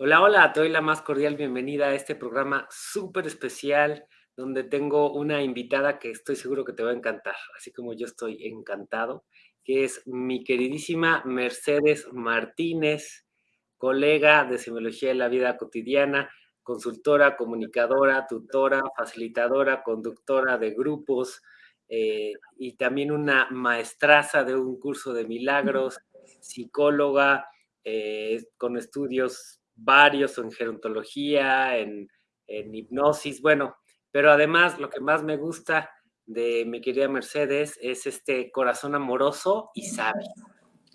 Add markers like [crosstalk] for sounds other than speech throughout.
Hola, hola, te doy la más cordial bienvenida a este programa súper especial donde tengo una invitada que estoy seguro que te va a encantar, así como yo estoy encantado, que es mi queridísima Mercedes Martínez, colega de Semiología de la Vida Cotidiana, consultora, comunicadora, tutora, facilitadora, conductora de grupos eh, y también una maestraza de un curso de milagros, [laughs] psicóloga eh, con estudios varios en gerontología, en, en hipnosis, bueno, pero además lo que más me gusta de mi querida Mercedes es este corazón amoroso y sabio.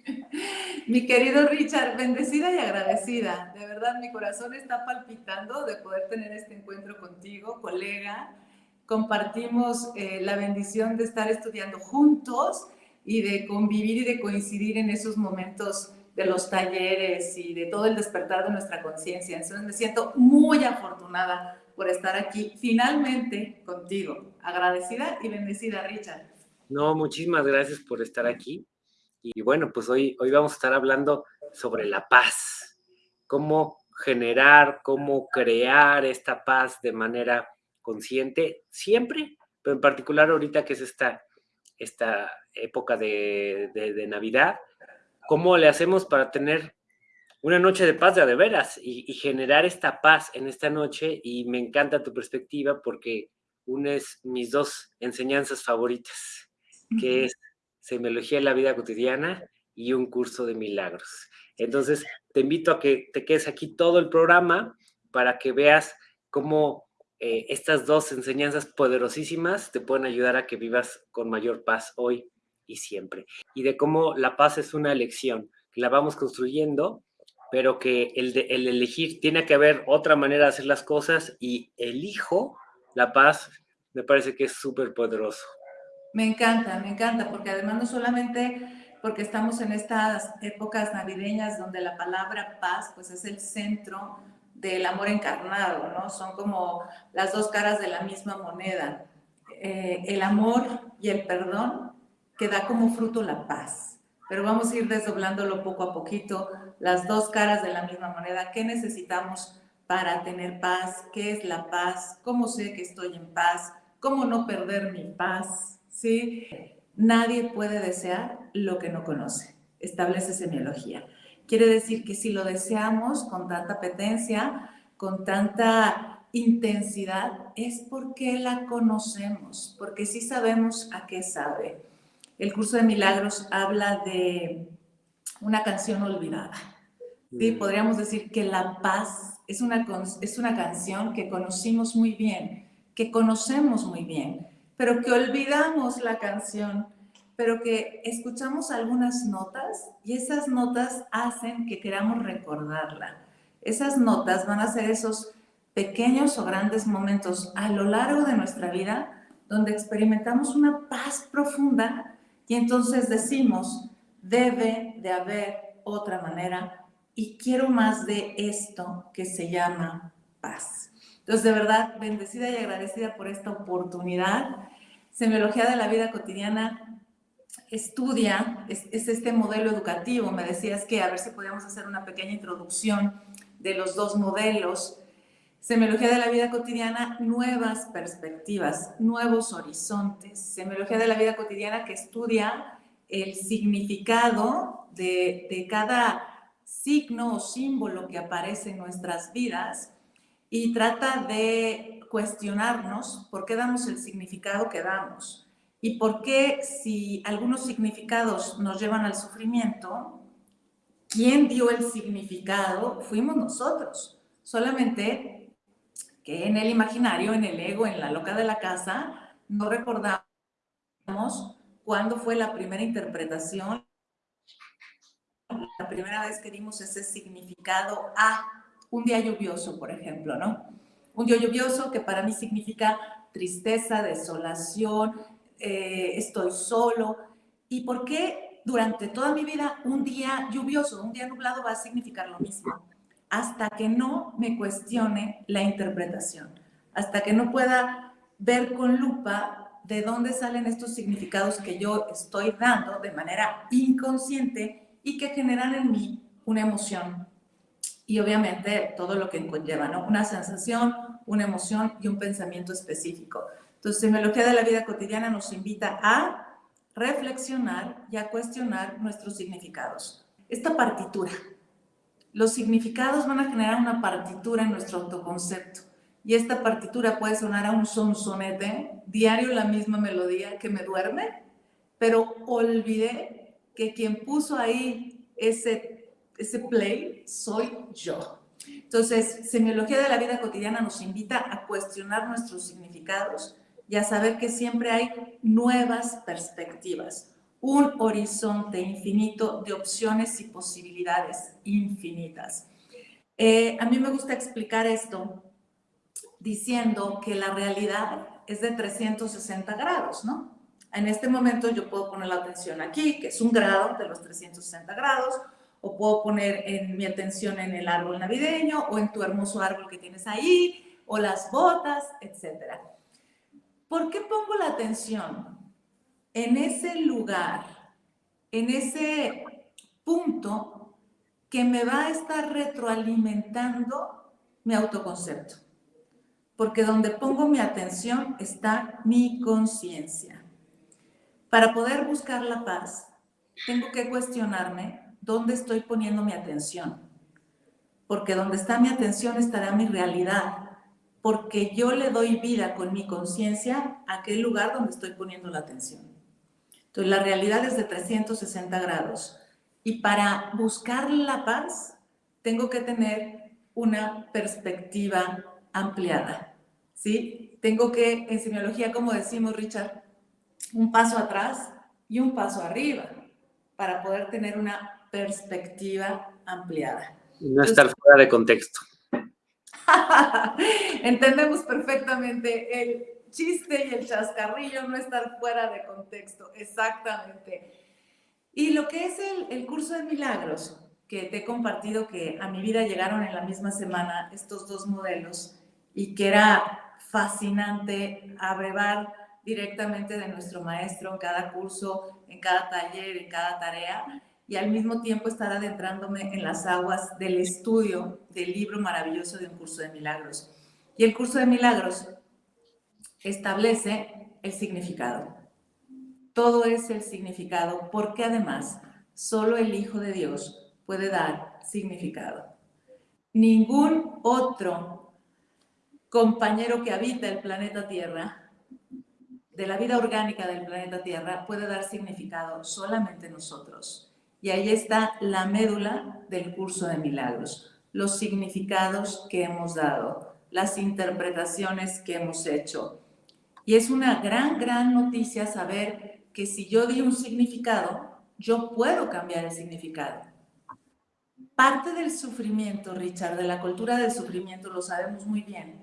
[laughs] Mi querido Richard, bendecida y agradecida. De verdad, mi corazón está palpitando de poder tener este encuentro contigo, colega. Compartimos eh, la bendición de estar estudiando juntos y de convivir y de coincidir en esos momentos de los talleres y de todo el despertar de nuestra conciencia. Entonces me siento muy afortunada por estar aquí finalmente contigo. Agradecida y bendecida, Richard. No, muchísimas gracias por estar aquí. Y bueno, pues hoy, hoy vamos a estar hablando sobre la paz. Cómo generar, cómo crear esta paz de manera consciente, siempre, pero en particular ahorita que es esta, esta época de, de, de Navidad, ¿Cómo le hacemos para tener una noche de paz de, de veras y, y, generar esta paz en esta noche? Y me encanta tu perspectiva porque unes mis dos enseñanzas favoritas, que es Semiología de la Vida Cotidiana y un curso de milagros. Entonces, te invito a que te quedes aquí todo el programa para que veas cómo eh, estas dos enseñanzas poderosísimas te pueden ayudar a que vivas con mayor paz hoy y siempre. Y de cómo la paz es una elección, la vamos construyendo, pero que el, de, el elegir tiene que haber otra manera de hacer las cosas y elijo la paz, me parece que es súper poderoso. Me encanta, me encanta, porque además no solamente porque estamos en estas épocas navideñas donde la palabra paz pues es el centro del amor encarnado, ¿no? Son como las dos caras de la misma moneda. Eh, el amor y el perdón que da como fruto la paz. Pero vamos a ir desdoblándolo poco a poquito, las dos caras de la misma moneda. ¿Qué necesitamos para tener paz? ¿Qué es la paz? ¿Cómo sé que estoy en paz? ¿Cómo no perder mi paz? ¿Sí? Nadie puede desear lo que no conoce. Establece semiología. Quiere decir que si lo deseamos con tanta apetencia, con tanta intensidad, es porque la conocemos, porque sí sabemos a qué sabe. El curso de milagros habla de una canción olvidada. ¿sí? Podríamos decir que la paz es una, es una canción que conocimos muy bien, que conocemos muy bien, pero que olvidamos la canción, pero que escuchamos algunas notas y esas notas hacen que queramos recordarla. Esas notas van a ser esos pequeños o grandes momentos a lo largo de nuestra vida donde experimentamos una paz profunda y entonces decimos, debe de haber otra manera y quiero más de esto que se llama paz. Entonces, de verdad, bendecida y agradecida por esta oportunidad. Semiología de la vida cotidiana estudia, es, es, este modelo educativo. Me decías que a ver si podíamos hacer una pequeña introducción de los dos modelos Semiología de la vida cotidiana, nuevas perspectivas, nuevos horizontes. Semiología de la vida cotidiana que estudia el significado de, de cada signo o símbolo que aparece en nuestras vidas y trata de cuestionarnos por qué damos el significado que damos y por qué si algunos significados nos llevan al sufrimiento, ¿quién dio el significado? Fuimos nosotros. Solamente que en el imaginario, en el ego, en la loca de la casa, no recordamos cuándo fue la primera interpretación, la primera vez que dimos ese significado a un día lluvioso, por ejemplo, ¿no? Un día lluvioso que para mí significa tristeza, desolación, eh, estoy solo. ¿Y por qué durante toda mi vida un día lluvioso, un día nublado va a significar lo mismo? Hasta que no me cuestione la interpretación, hasta que no pueda ver con lupa de dónde salen estos significados que yo estoy dando de manera inconsciente y que generan en mí una emoción. y obviamente todo lo que conlleva, ¿no? Una sensación, una emoción y un pensamiento específico. Entonces, semiología de la vida cotidiana nos invita a reflexionar y a cuestionar nuestros significados. Esta partitura, los significados van a generar una partitura en nuestro autoconcepto. Y esta partitura puede sonar a un sonsonete, diario la misma melodía que me duerme, pero olvidé que quien puso ahí ese, ese play soy yo. Entonces, semiología de la vida cotidiana nos invita a cuestionar nuestros significados y a saber que siempre hay nuevas perspectivas, un horizonte infinito de opciones y posibilidades infinitas. Eh, a mí me gusta explicar esto diciendo que la realidad es de 360 grados, ¿no? En este momento yo puedo poner la atención aquí, que es un grado de los 360 grados, o puedo poner en mi atención en el árbol navideño, o en tu hermoso árbol que tienes ahí, o las botas, etcétera. ¿Por qué pongo la atención en ese lugar, en ese punto que me va a estar retroalimentando mi autoconcepto? Porque donde pongo mi atención está mi conciencia. Para poder buscar la paz, tengo que cuestionarme dónde estoy poniendo mi atención. Porque donde está mi atención estará mi realidad porque yo le doy vida con mi conciencia a aquel lugar donde estoy poniendo la atención. Entonces, la realidad es de 360 grados. Y para buscar la paz, tengo que tener una perspectiva ampliada. ¿Sí? Tengo que, en semiología, como decimos, Richard, un paso atrás y un paso arriba para poder tener una perspectiva ampliada. No estar fuera de contexto. [laughs] Entendemos perfectamente el chiste y el chascarrillo, no estar fuera de contexto, exactamente. Y lo que es el, curso de milagros, que te he compartido que a mi vida llegaron en la misma semana estos dos modelos y que era fascinante abrevar directamente de nuestro maestro en cada curso, en cada taller, en cada tarea y al mismo tiempo estar adentrándome en las aguas del estudio del libro maravilloso de un curso de milagros. Y el curso de milagros establece el significado. Todo es el significado porque además solo el Hijo de Dios puede dar significado. Ningún otro compañero que habita el planeta Tierra, de la vida orgánica del planeta Tierra, puede dar significado solamente nosotros. Y ahí está la médula del curso de milagros, los significados que hemos dado, las interpretaciones que hemos hecho. Y es una gran, gran noticia saber que si yo di un significado, yo puedo cambiar el significado. Parte del sufrimiento, Richard, de la cultura del sufrimiento, lo sabemos muy bien,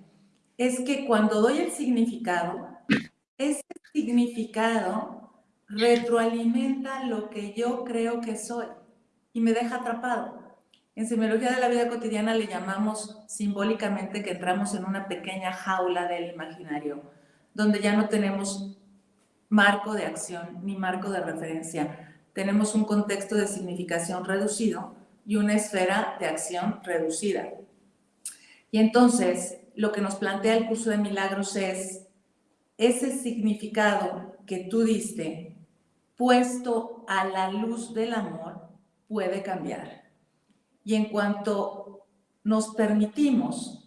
es que cuando doy el significado, ese significado retroalimenta lo que yo creo que soy y me deja atrapado. En semiología de la vida cotidiana le llamamos simbólicamente que entramos en una pequeña jaula del imaginario, donde ya no tenemos marco de acción ni marco de referencia. Tenemos un contexto de significación reducido y una esfera de acción reducida. Y entonces, lo que nos plantea el curso de milagros es ese significado que tú diste puesto a la luz del amor, puede cambiar. Y en cuanto nos permitimos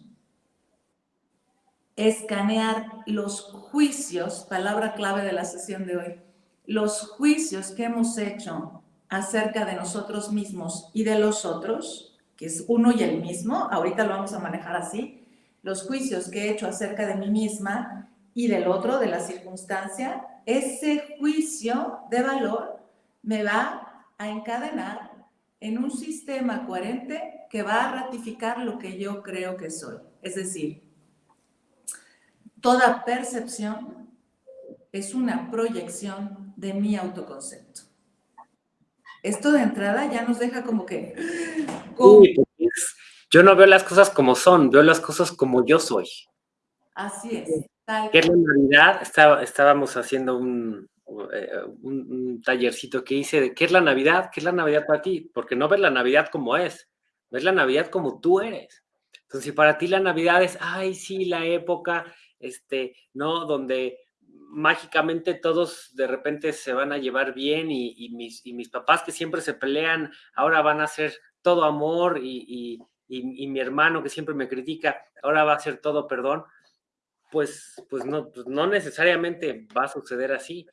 escanear los juicios, palabra clave de la sesión de hoy, los juicios que hemos hecho acerca de nosotros mismos y de los otros, que es uno y el mismo, ahorita lo vamos a manejar así, los juicios que he hecho acerca de mí misma y del otro, de la circunstancia, ese juicio de valor me va a encadenar en un sistema coherente que va a ratificar lo que yo creo que soy. Es decir, toda percepción es una proyección de mi autoconcepto. Esto de entrada ya nos deja como que... [gasps] Pues, yo no veo las cosas como son, veo las cosas como yo soy. Así es. Que es la Navidad, estábamos haciendo eh, un, tallercito que hice de qué es la Navidad, qué es la Navidad para ti, porque no ves la Navidad como es, no es la Navidad como tú eres. Entonces, si para ti la Navidad es, ay, sí, la época, este, ¿no? Donde mágicamente todos de repente se van a llevar bien y, mis, y mis, papás que siempre se pelean, ahora van a ser todo amor y, y, mi hermano que siempre me critica, ahora va a ser todo perdón, pues, pues, no, pues no necesariamente va a suceder así.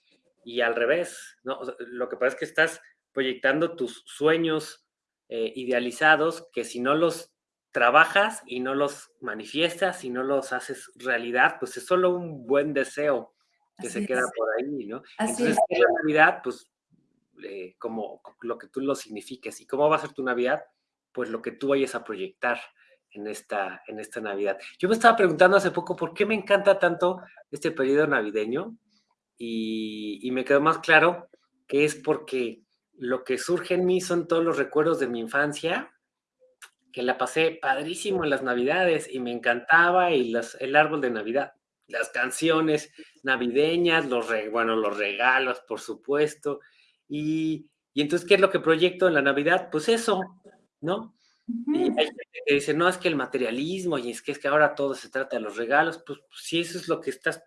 Y al revés, ¿no? lo que pasa es que estás proyectando tus sueños eh, idealizados que si no los trabajas y no los manifiestas y no los haces realidad, pues es solo un buen deseo que se queda por ahí, ¿no? Entonces, la Navidad, pues, eh, como lo que tú lo signifiques. ¿Y cómo va a ser tu Navidad? Pues lo que tú vayas a proyectar en esta, en esta Navidad. Yo me estaba preguntando hace poco por qué me encanta tanto este periodo navideño y, y me quedó más claro que es porque lo que surge en mí son todos los recuerdos de mi infancia, que la pasé padrísimo en las Navidades y me encantaba y las, el árbol de Navidad, las canciones navideñas, los, bueno, los regalos, por supuesto. Y, y, entonces, ¿qué es lo que proyecto en la Navidad? Pues eso, ¿no? Y hay gente que dice, no, es que el materialismo y es que, es que ahora todo se trata de los regalos, pues, pues si eso es lo que estás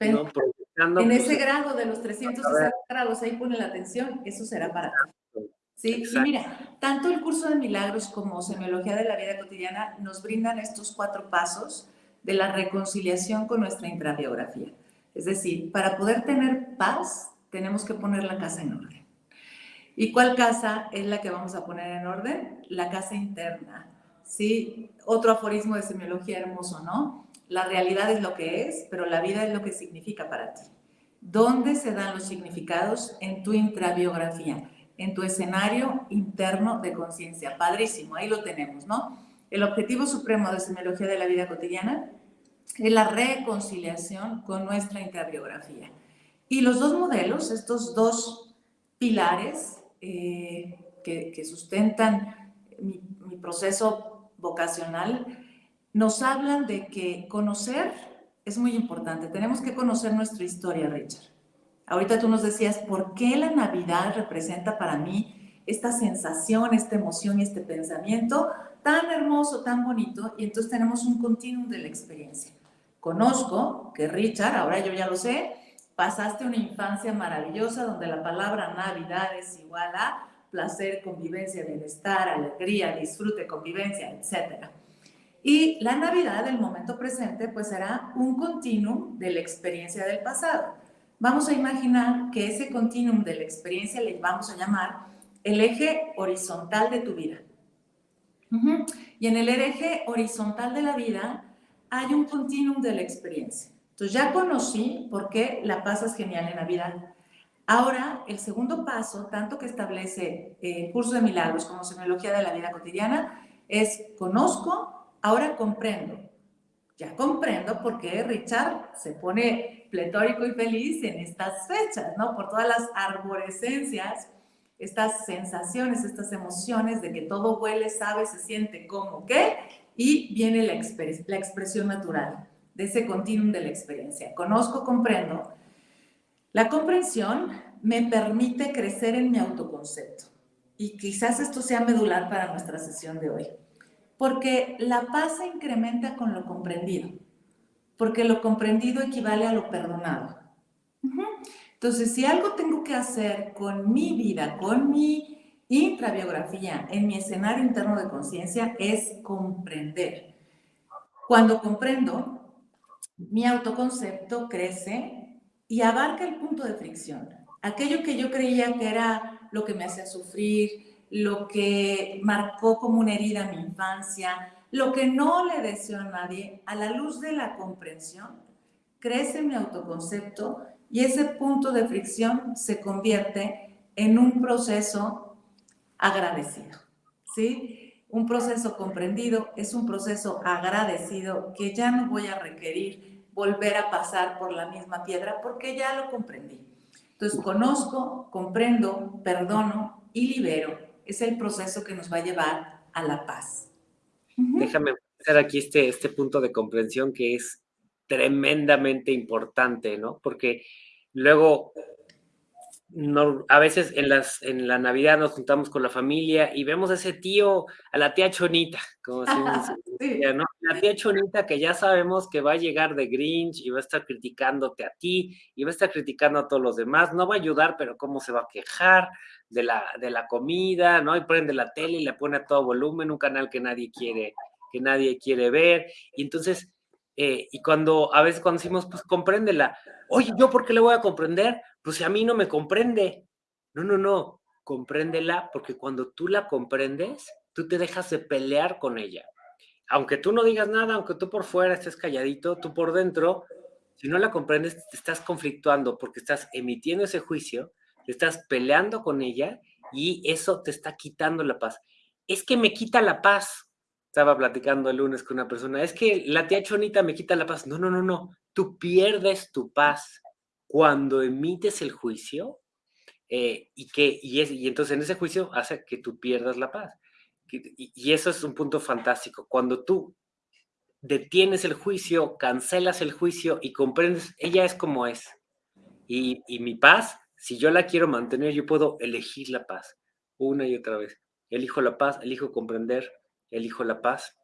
en pues, ese grado de los 360 grados, ahí pone la atención, eso será para ti. Sí, y mira, tanto el curso de milagros como semiología de la vida cotidiana nos brindan estos cuatro pasos de la reconciliación con nuestra intrabiografía. Es decir, para poder tener paz, tenemos que poner la casa en orden. ¿Y cuál casa es la que vamos a poner en orden? La casa interna. ¿Sí? Otro aforismo de semiología hermoso, ¿no? La realidad es lo que es, pero la vida es lo que significa para ti. ¿Dónde se dan los significados? En tu intrabiografía, en tu escenario interno de conciencia. Padrísimo, ahí lo tenemos, ¿no? El objetivo supremo de semiología de la vida cotidiana es la reconciliación con nuestra intrabiografía. Y los dos modelos, estos dos pilares eh, que, sustentan mi proceso vocacional, nos hablan de que conocer es muy importante. Tenemos que conocer nuestra historia, Richard. Ahorita tú nos decías, ¿por qué la Navidad representa para mí esta sensación, esta emoción y este pensamiento tan hermoso, tan bonito? Y entonces tenemos un continuum de la experiencia. Conozco que Richard, ahora yo ya lo sé, pasaste una infancia maravillosa donde la palabra Navidad es igual a placer, convivencia, bienestar, alegría, disfrute, convivencia, etcétera. Y la Navidad, el momento presente, pues será un continuum de la experiencia del pasado. Vamos a imaginar que ese continuum de la experiencia le vamos a llamar el eje horizontal de tu vida. Y en el eje horizontal de la vida hay un continuum de la experiencia. Entonces ya conocí por qué la pasas genial en Navidad. Ahora, el segundo paso, tanto que establece el curso de milagros como semiología de la vida cotidiana, es conozco Ahora comprendo. Ya comprendo por qué Richard se pone pletórico y feliz en estas fechas, ¿no? Por todas las arborescencias, estas sensaciones, estas emociones de que todo huele, sabe, se siente como qué, y viene la, la expresión natural de ese continuum de la experiencia. Conozco, comprendo. La comprensión me permite crecer en mi autoconcepto. Y quizás esto sea medular para nuestra sesión de hoy porque la paz se incrementa con lo comprendido, porque lo comprendido equivale a lo perdonado. Entonces, si algo tengo que hacer con mi vida, con mi intrabiografía, en mi escenario interno de conciencia, es comprender. Cuando comprendo, mi autoconcepto crece y abarca el punto de fricción. Aquello que yo creía que era lo que me hacía sufrir, lo que marcó como una herida mi infancia, lo que no le deseo a nadie, a la luz de la comprensión, crece mi autoconcepto y ese punto de fricción se convierte en un proceso agradecido, ¿sí? Un proceso comprendido es un proceso agradecido que ya no voy a requerir volver a pasar por la misma piedra porque ya lo comprendí. Entonces conozco, comprendo, perdono y libero es el proceso que nos va a llevar a la paz. Déjame hacer aquí este, este punto de comprensión que es tremendamente importante, ¿no? Porque luego no, a veces en, las, en la Navidad nos juntamos con la familia y vemos a ese tío, a la tía Chonita, como si [laughs] ¿no? La tía Chonita que ya sabemos que va a llegar de Grinch y va a estar criticándote a ti y va a estar criticando a todos los demás, no va a ayudar, pero cómo se va a quejar de la, de la comida, ¿no? Y prende la tele y le pone a todo volumen, un canal que nadie quiere, que nadie quiere ver. Y entonces, eh, y cuando, a veces cuando decimos, pues compréndela, oye, ¿yo por qué le voy a comprender? pues si a mí no me comprende. No, no, no, compréndela porque cuando tú la comprendes, tú te dejas de pelear con ella. Aunque tú no digas nada, aunque tú por fuera estés calladito, tú por dentro, si no la comprendes, te estás conflictuando porque estás emitiendo ese juicio, estás peleando con ella y eso te está quitando la paz. Es que me quita la paz. Estaba platicando el lunes con una persona, es que la tía Chonita me quita la paz. No, no, no, no. Tú pierdes tu paz cuando emites el juicio eh, y, que, y, es, y entonces en ese juicio hace que tú pierdas la paz. Y, y eso es un punto fantástico. Cuando tú detienes el juicio, cancelas el juicio y comprendes, ella es como es. Y, y, mi paz, si yo la quiero mantener, yo puedo elegir la paz una y otra vez. Elijo la paz, elijo comprender, elijo la paz.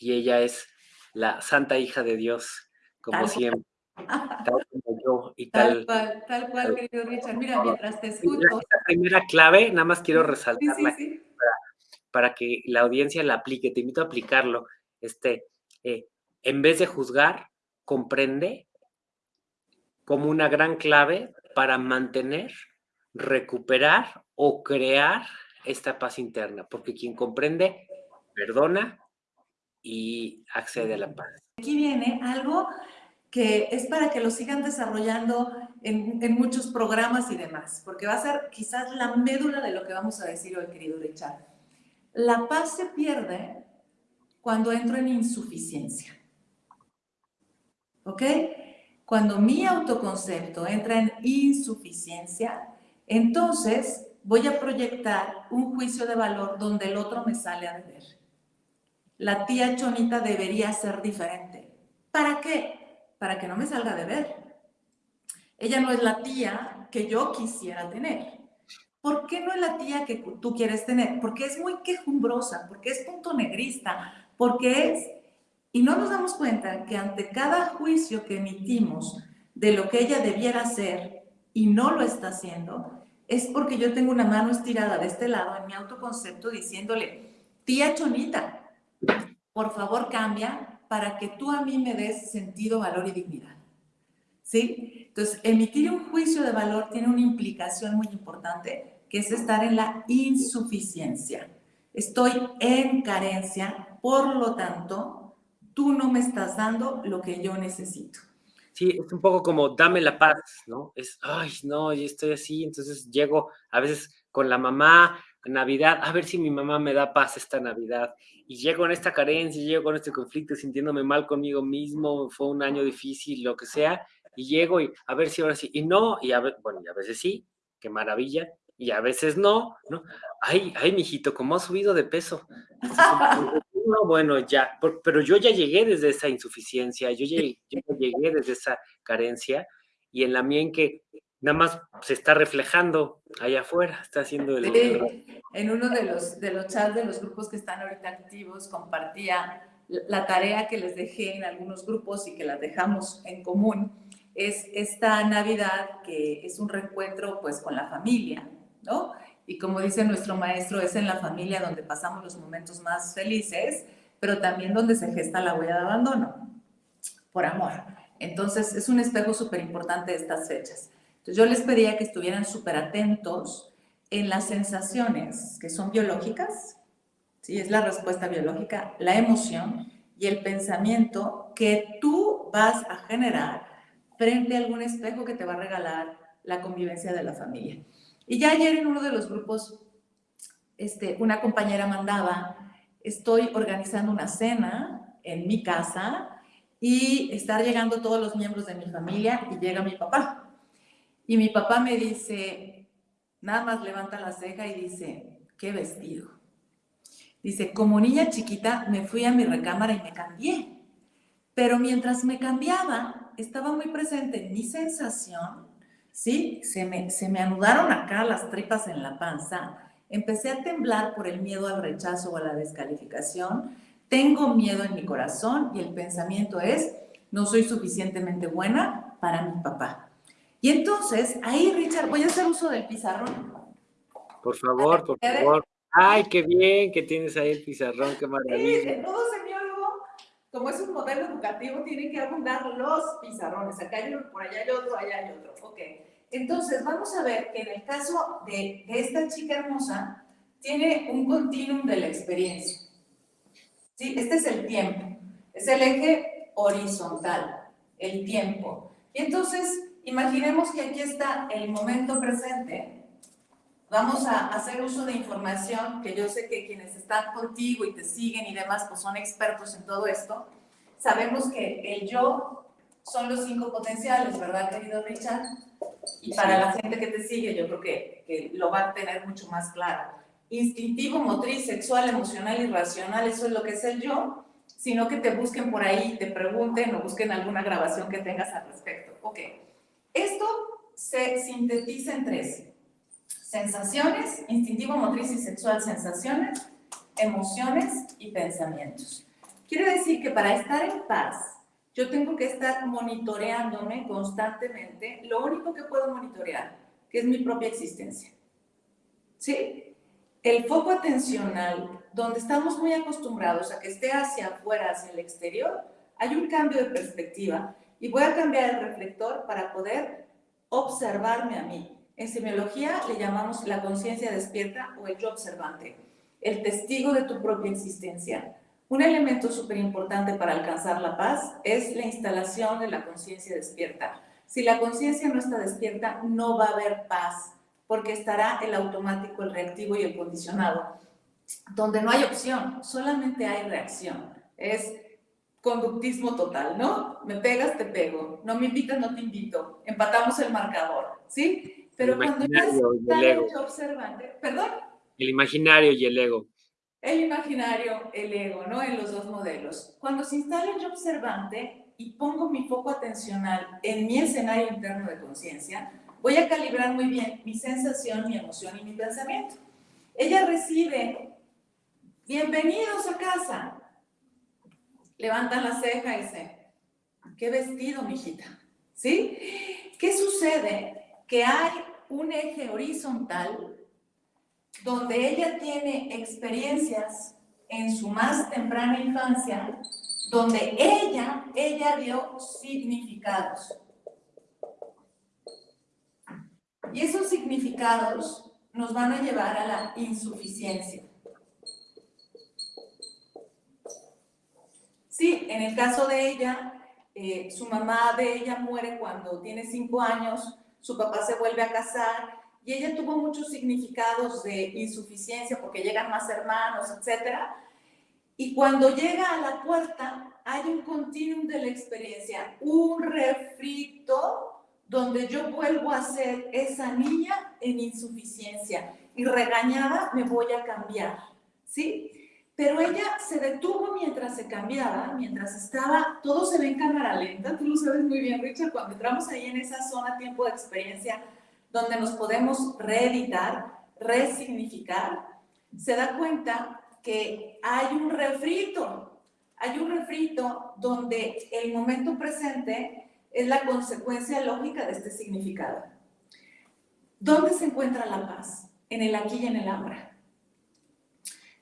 Y ella es la santa hija de Dios, como siempre tal como yo y [laughs] tal. Tal cual, tal cual, querido Richard. Mira, mientras te escucho. La primera clave, nada más quiero resaltarla Para, para, que la audiencia la aplique. Te invito a aplicarlo. Este, eh, en vez de juzgar, comprende como una gran clave para mantener, recuperar o crear esta paz interna. Porque quien comprende, perdona y accede a la paz. Aquí viene algo que es para que lo sigan desarrollando en, en, muchos programas y demás, porque va a ser quizás la médula de lo que vamos a decir hoy, querido Richard. La paz se pierde cuando entro en insuficiencia. ¿Ok? Cuando mi autoconcepto entra en insuficiencia, entonces voy a proyectar un juicio de valor donde el otro me sale a deber. La tía Chonita debería ser diferente. ¿Para qué? para que no me salga de ver. Ella no es la tía que yo quisiera tener. ¿Por qué no es la tía que tú quieres tener? Porque es muy quejumbrosa, porque es punto negrista, porque es... Y no nos damos cuenta que ante cada juicio que emitimos de lo que ella debiera hacer y no lo está haciendo, es porque yo tengo una mano estirada de este lado en mi autoconcepto diciéndole, tía Chonita, por favor cambia, para que tú a mí me des sentido, valor y dignidad. ¿Sí? Entonces, emitir un juicio de valor tiene una implicación muy importante, que es estar en la insuficiencia. Estoy en carencia, por lo tanto, tú no me estás dando lo que yo necesito. Sí, es un poco como dame la paz, ¿no? Es, ay, no, yo estoy así, entonces llego a veces con la mamá, Navidad, a ver si mi mamá me da paz esta Navidad. Y llego en esta carencia, llego con este conflicto, sintiéndome mal conmigo mismo, fue un año difícil, lo que sea, y llego y a ver si ahora sí, y no, y a ver, bueno, y a veces sí, qué maravilla, y a veces no, ¿no? Ay, ay, mijito, ¿cómo ha subido de peso? No, bueno, ya, pero yo ya llegué desde esa insuficiencia, yo llegué, yo llegué desde esa carencia, y en la mía en que nada más se está reflejando allá afuera, está haciendo el... en uno de los, de los chats de los grupos que están ahorita activos, compartía la tarea que les dejé en algunos grupos y que las dejamos en común, es esta Navidad que es un reencuentro pues con la familia, ¿no? Y como dice nuestro maestro, es en la familia donde pasamos los momentos más felices, pero también donde se gesta la huella de abandono, por amor. Entonces, es un espejo súper importante de estas fechas. Entonces yo les pedía que estuvieran súper atentos en las sensaciones que son biológicas, ¿sí? es la respuesta biológica, la emoción y el pensamiento que tú vas a generar frente a algún espejo que te va a regalar la convivencia de la familia. Y ya ayer en uno de los grupos, este, una compañera mandaba, estoy organizando una cena en mi casa y estar llegando todos los miembros de mi familia y llega mi papá. Y mi papá me dice, nada más levanta la ceja y dice, qué vestido. Dice, como niña chiquita me fui a mi recámara y me cambié. Pero mientras me cambiaba, estaba muy presente mi sensación, ¿sí? Se me, se me anudaron acá las tripas en la panza, empecé a temblar por el miedo al rechazo o a la descalificación, tengo miedo en mi corazón y el pensamiento es, no soy suficientemente buena para mi papá. Y entonces, ahí, Richard, voy a hacer uso del pizarrón. Por favor, por favor. Ay, qué bien que tienes ahí el pizarrón, qué maravilla. Sí, todo como es un modelo educativo, tiene que abundar los pizarrones. Acá hay uno, por allá hay otro, allá hay otro. Ok. Entonces, vamos a ver que en el caso de, de esta chica hermosa, tiene un continuum de la experiencia. ¿Sí? Este es el tiempo. Es el eje horizontal, el tiempo. Y entonces, imaginemos que aquí está el momento presente. Vamos a hacer uso de información que yo sé que quienes están contigo y te siguen y demás, pues son expertos en todo esto. Sabemos que el yo son los cinco potenciales, ¿verdad, querido Richard? Y para la gente que te sigue, yo creo que, que lo va a tener mucho más claro. Instintivo, motriz, sexual, emocional y racional, eso es lo que es el yo, sino que te busquen por ahí, te pregunten o busquen alguna grabación que tengas al respecto. Ok, esto se sintetiza en tres. Sensaciones, instintivo, motriz y sexual, sensaciones, emociones y pensamientos. Quiere decir que para estar en paz, yo tengo que estar monitoreándome constantemente lo único que puedo monitorear, que es mi propia existencia. ¿Sí? El foco atencional, donde estamos muy acostumbrados a que esté hacia afuera, hacia el exterior, hay un cambio de perspectiva y voy a cambiar el reflector para poder observarme a mí. En semiología le llamamos la conciencia despierta o el yo observante, el testigo de tu propia existencia. Un elemento súper importante para alcanzar la paz es la instalación de la conciencia despierta. Si la conciencia no está despierta, no va a haber paz, porque estará el automático, el reactivo y el condicionado, donde no hay opción, solamente hay reacción. Es conductismo total, ¿no? Me pegas, te pego. No me invitas, no te invito. Empatamos el marcador, ¿sí? Pero cuando ya está el observante, ¿perdón? El imaginario y el ego el imaginario, el ego, ¿no? En los dos modelos. Cuando se instala el yo observante y pongo mi foco atencional en mi escenario interno de conciencia, voy a calibrar muy bien mi sensación, mi emoción y mi pensamiento. Ella recibe, bienvenidos a casa. Levantan la ceja y dice, qué vestido, mijita. ¿Sí? ¿Qué sucede? Que hay un eje horizontal donde ella tiene experiencias en su más temprana infancia, donde ella, ella dio significados. Y esos significados nos van a llevar a la insuficiencia. Sí, en el caso de ella, eh, su mamá de ella muere cuando tiene cinco años, su papá se vuelve a casar y ella tuvo muchos significados de insuficiencia porque llegan más hermanos, etc. Y cuando llega a la puerta, hay un continuum de la experiencia, un refrito donde yo vuelvo a ser esa niña en insuficiencia y regañada me voy a cambiar, ¿sí? Pero ella se detuvo mientras se cambiaba, mientras estaba, todo se ve en cámara lenta, tú lo sabes muy bien, Richard, cuando entramos ahí en esa zona tiempo de experiencia, donde nos podemos reeditar, resignificar, se da cuenta que hay un refrito, hay un refrito donde el momento presente es la consecuencia lógica de este significado. ¿Dónde se encuentra la paz? En el aquí y en el ahora.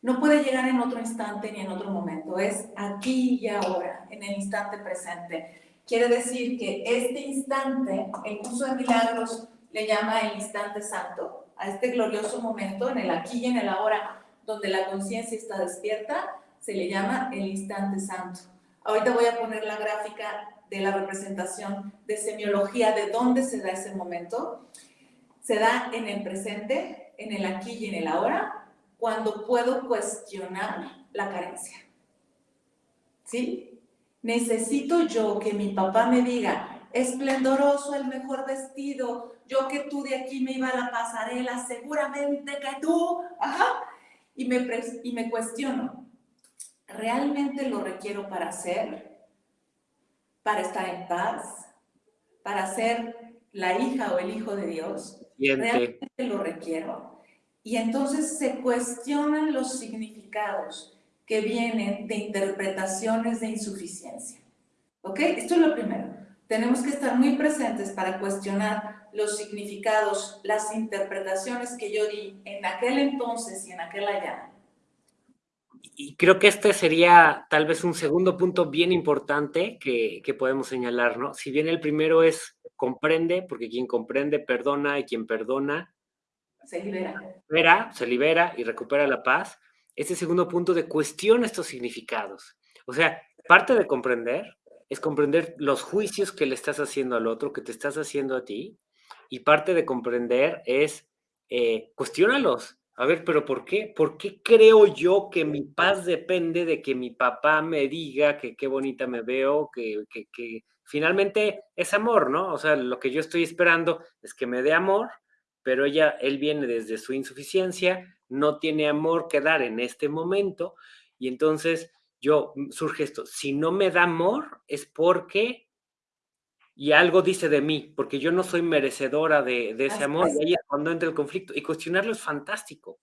No puede llegar en otro instante ni en otro momento, es aquí y ahora, en el instante presente. Quiere decir que este instante, el curso de milagros, le llama el instante santo, a este glorioso momento en el aquí y en el ahora, donde la conciencia está despierta, se le llama el instante santo. Ahorita voy a poner la gráfica de la representación de semiología, de dónde se da ese momento. Se da en el presente, en el aquí y en el ahora, cuando puedo cuestionar la carencia. ¿Sí? Necesito yo que mi papá me diga, esplendoroso, el mejor vestido, yo que tú de aquí me iba a la pasarela, seguramente que tú, ajá, y me, y me cuestiono, ¿realmente lo requiero para ser? ¿Para estar en paz? ¿Para ser la hija o el hijo de Dios? ¿Realmente lo requiero? Y entonces se cuestionan los significados que vienen de interpretaciones de insuficiencia. ¿Ok? Esto es lo primero. Tenemos que estar muy presentes para cuestionar los significados, las interpretaciones que yo di en aquel entonces y en aquel allá. Y creo que este sería tal vez un segundo punto bien importante que, que podemos señalar, ¿no? Si bien el primero es comprende, porque quien comprende perdona y quien perdona se libera. Se libera y recupera la paz. Este segundo punto de cuestión estos significados. O sea, parte de comprender es comprender los juicios que le estás haciendo al otro, que te estás haciendo a ti, y parte de comprender es eh, cuestionalos. A ver, pero ¿por qué? ¿Por qué creo yo que mi paz depende de que mi papá me diga que qué bonita me veo, que, que finalmente es amor, ¿no? O sea, lo que yo estoy esperando es que me dé amor, pero ella, él viene desde su insuficiencia, no tiene amor que dar en este momento, y entonces yo mm, surge esto, si no me da amor es porque y algo dice de mí, porque yo no soy merecedora de, ese amor, y ahí es cuando entra el conflicto. Y cuestionarlo es fantástico.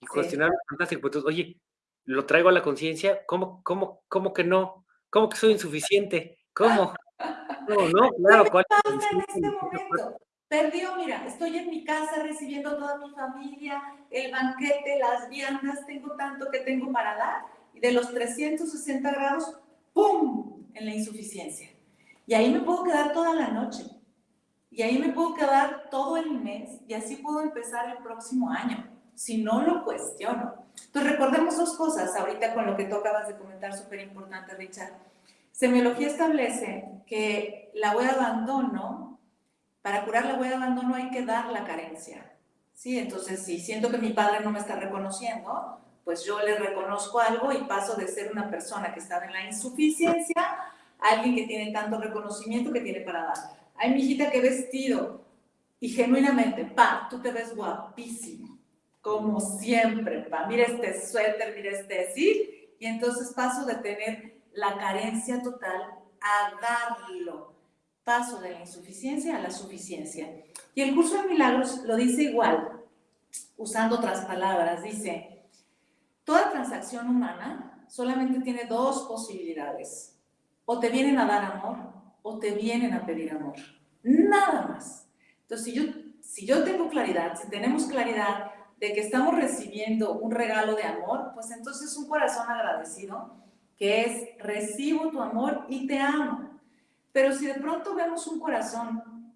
Y cuestionarlo es fantástico. Entonces, oye, lo traigo a la conciencia, ¿cómo, cómo, ¿cómo que no? ¿Cómo que soy insuficiente? ¿Cómo? [laughs] No, no, claro. ¿Cuál en este momento? Perdió, mira, estoy en mi casa recibiendo a toda mi familia, el banquete, las viandas, tengo tanto que tengo para dar, y de los 360 grados, ¡pum!, en la insuficiencia. Y ahí me puedo quedar toda la noche. Y ahí me puedo quedar todo el mes y así puedo empezar el próximo año, si no lo cuestiono. Entonces recordemos dos cosas ahorita con lo que tú acabas de comentar, súper importante, Richard. Semiología establece que la huella de abandono, para curar la huella de abandono hay que dar la carencia. ¿sí? Entonces, si siento que mi padre no me está reconociendo, pues yo le reconozco algo y paso de ser una persona que estaba en la insuficiencia alguien que tiene tanto reconocimiento que tiene para dar. Ay, mi hijita, qué vestido. Y genuinamente, pa, tú te ves guapísimo, como siempre, pa. Mira este suéter, mira este, ¿sí? Y entonces paso de tener la carencia total a darlo. Paso de la insuficiencia a la suficiencia. Y el curso de milagros lo dice igual, usando otras palabras. Dice, toda transacción humana solamente tiene dos posibilidades o te vienen a dar amor o te vienen a pedir amor. Nada más. Entonces, si yo, si yo tengo claridad, si tenemos claridad de que estamos recibiendo un regalo de amor, pues entonces un corazón agradecido que es recibo tu amor y te amo. Pero si de pronto vemos un corazón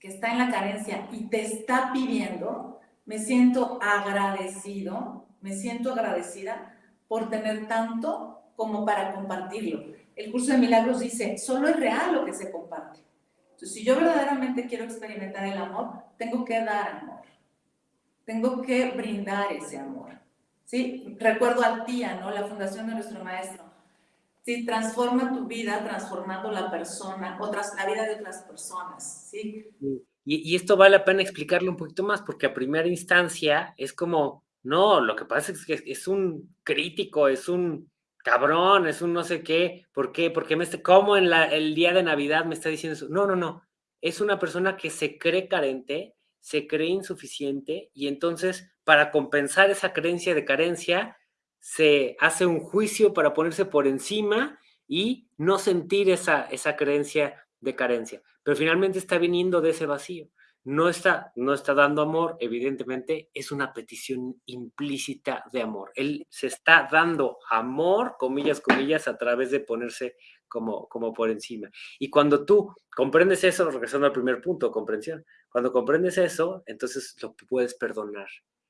que está en la carencia y te está pidiendo, me siento agradecido, me siento agradecida por tener tanto como para compartirlo el curso de milagros dice, solo es real lo que se comparte. Entonces, si yo verdaderamente quiero experimentar el amor, tengo que dar amor. Tengo que brindar ese amor. ¿Sí? Recuerdo al tía, ¿no? La fundación de nuestro maestro. Sí, transforma tu vida transformando la persona, otras, la vida de otras personas, ¿sí? Y, y esto vale la pena explicarlo un poquito más, porque a primera instancia es como, no, lo que pasa es que es un crítico, es un cabrón, es un no sé qué, ¿por qué? Porque me está, ¿cómo en el día de Navidad me está diciendo eso? No, no, no. Es una persona que se cree carente, se cree insuficiente y entonces para compensar esa creencia de carencia se hace un juicio para ponerse por encima y no sentir esa, esa creencia de carencia. Pero finalmente está viniendo de ese vacío no está, no está dando amor, evidentemente es una petición implícita de amor. Él se está dando amor, comillas, comillas, a través de ponerse como, como por encima. Y cuando tú comprendes eso, regresando al primer punto, comprensión, cuando comprendes eso, entonces lo puedes perdonar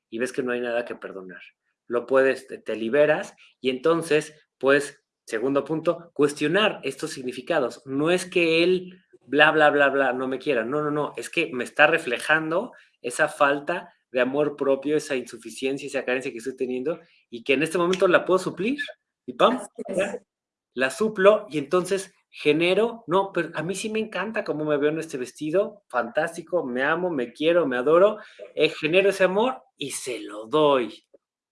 y ves que no hay nada que perdonar. Lo puedes, te, te liberas y entonces, pues, segundo punto, cuestionar estos significados. No es que él bla, bla, bla, bla, no me quieran. No, no, no, es que me está reflejando esa falta de amor propio, esa insuficiencia, esa carencia que estoy teniendo y que en este momento la puedo suplir y pam, la suplo y entonces genero, no, pero a mí sí me encanta cómo me veo en este vestido, fantástico, me amo, me quiero, me adoro, eh, genero ese amor y se lo doy.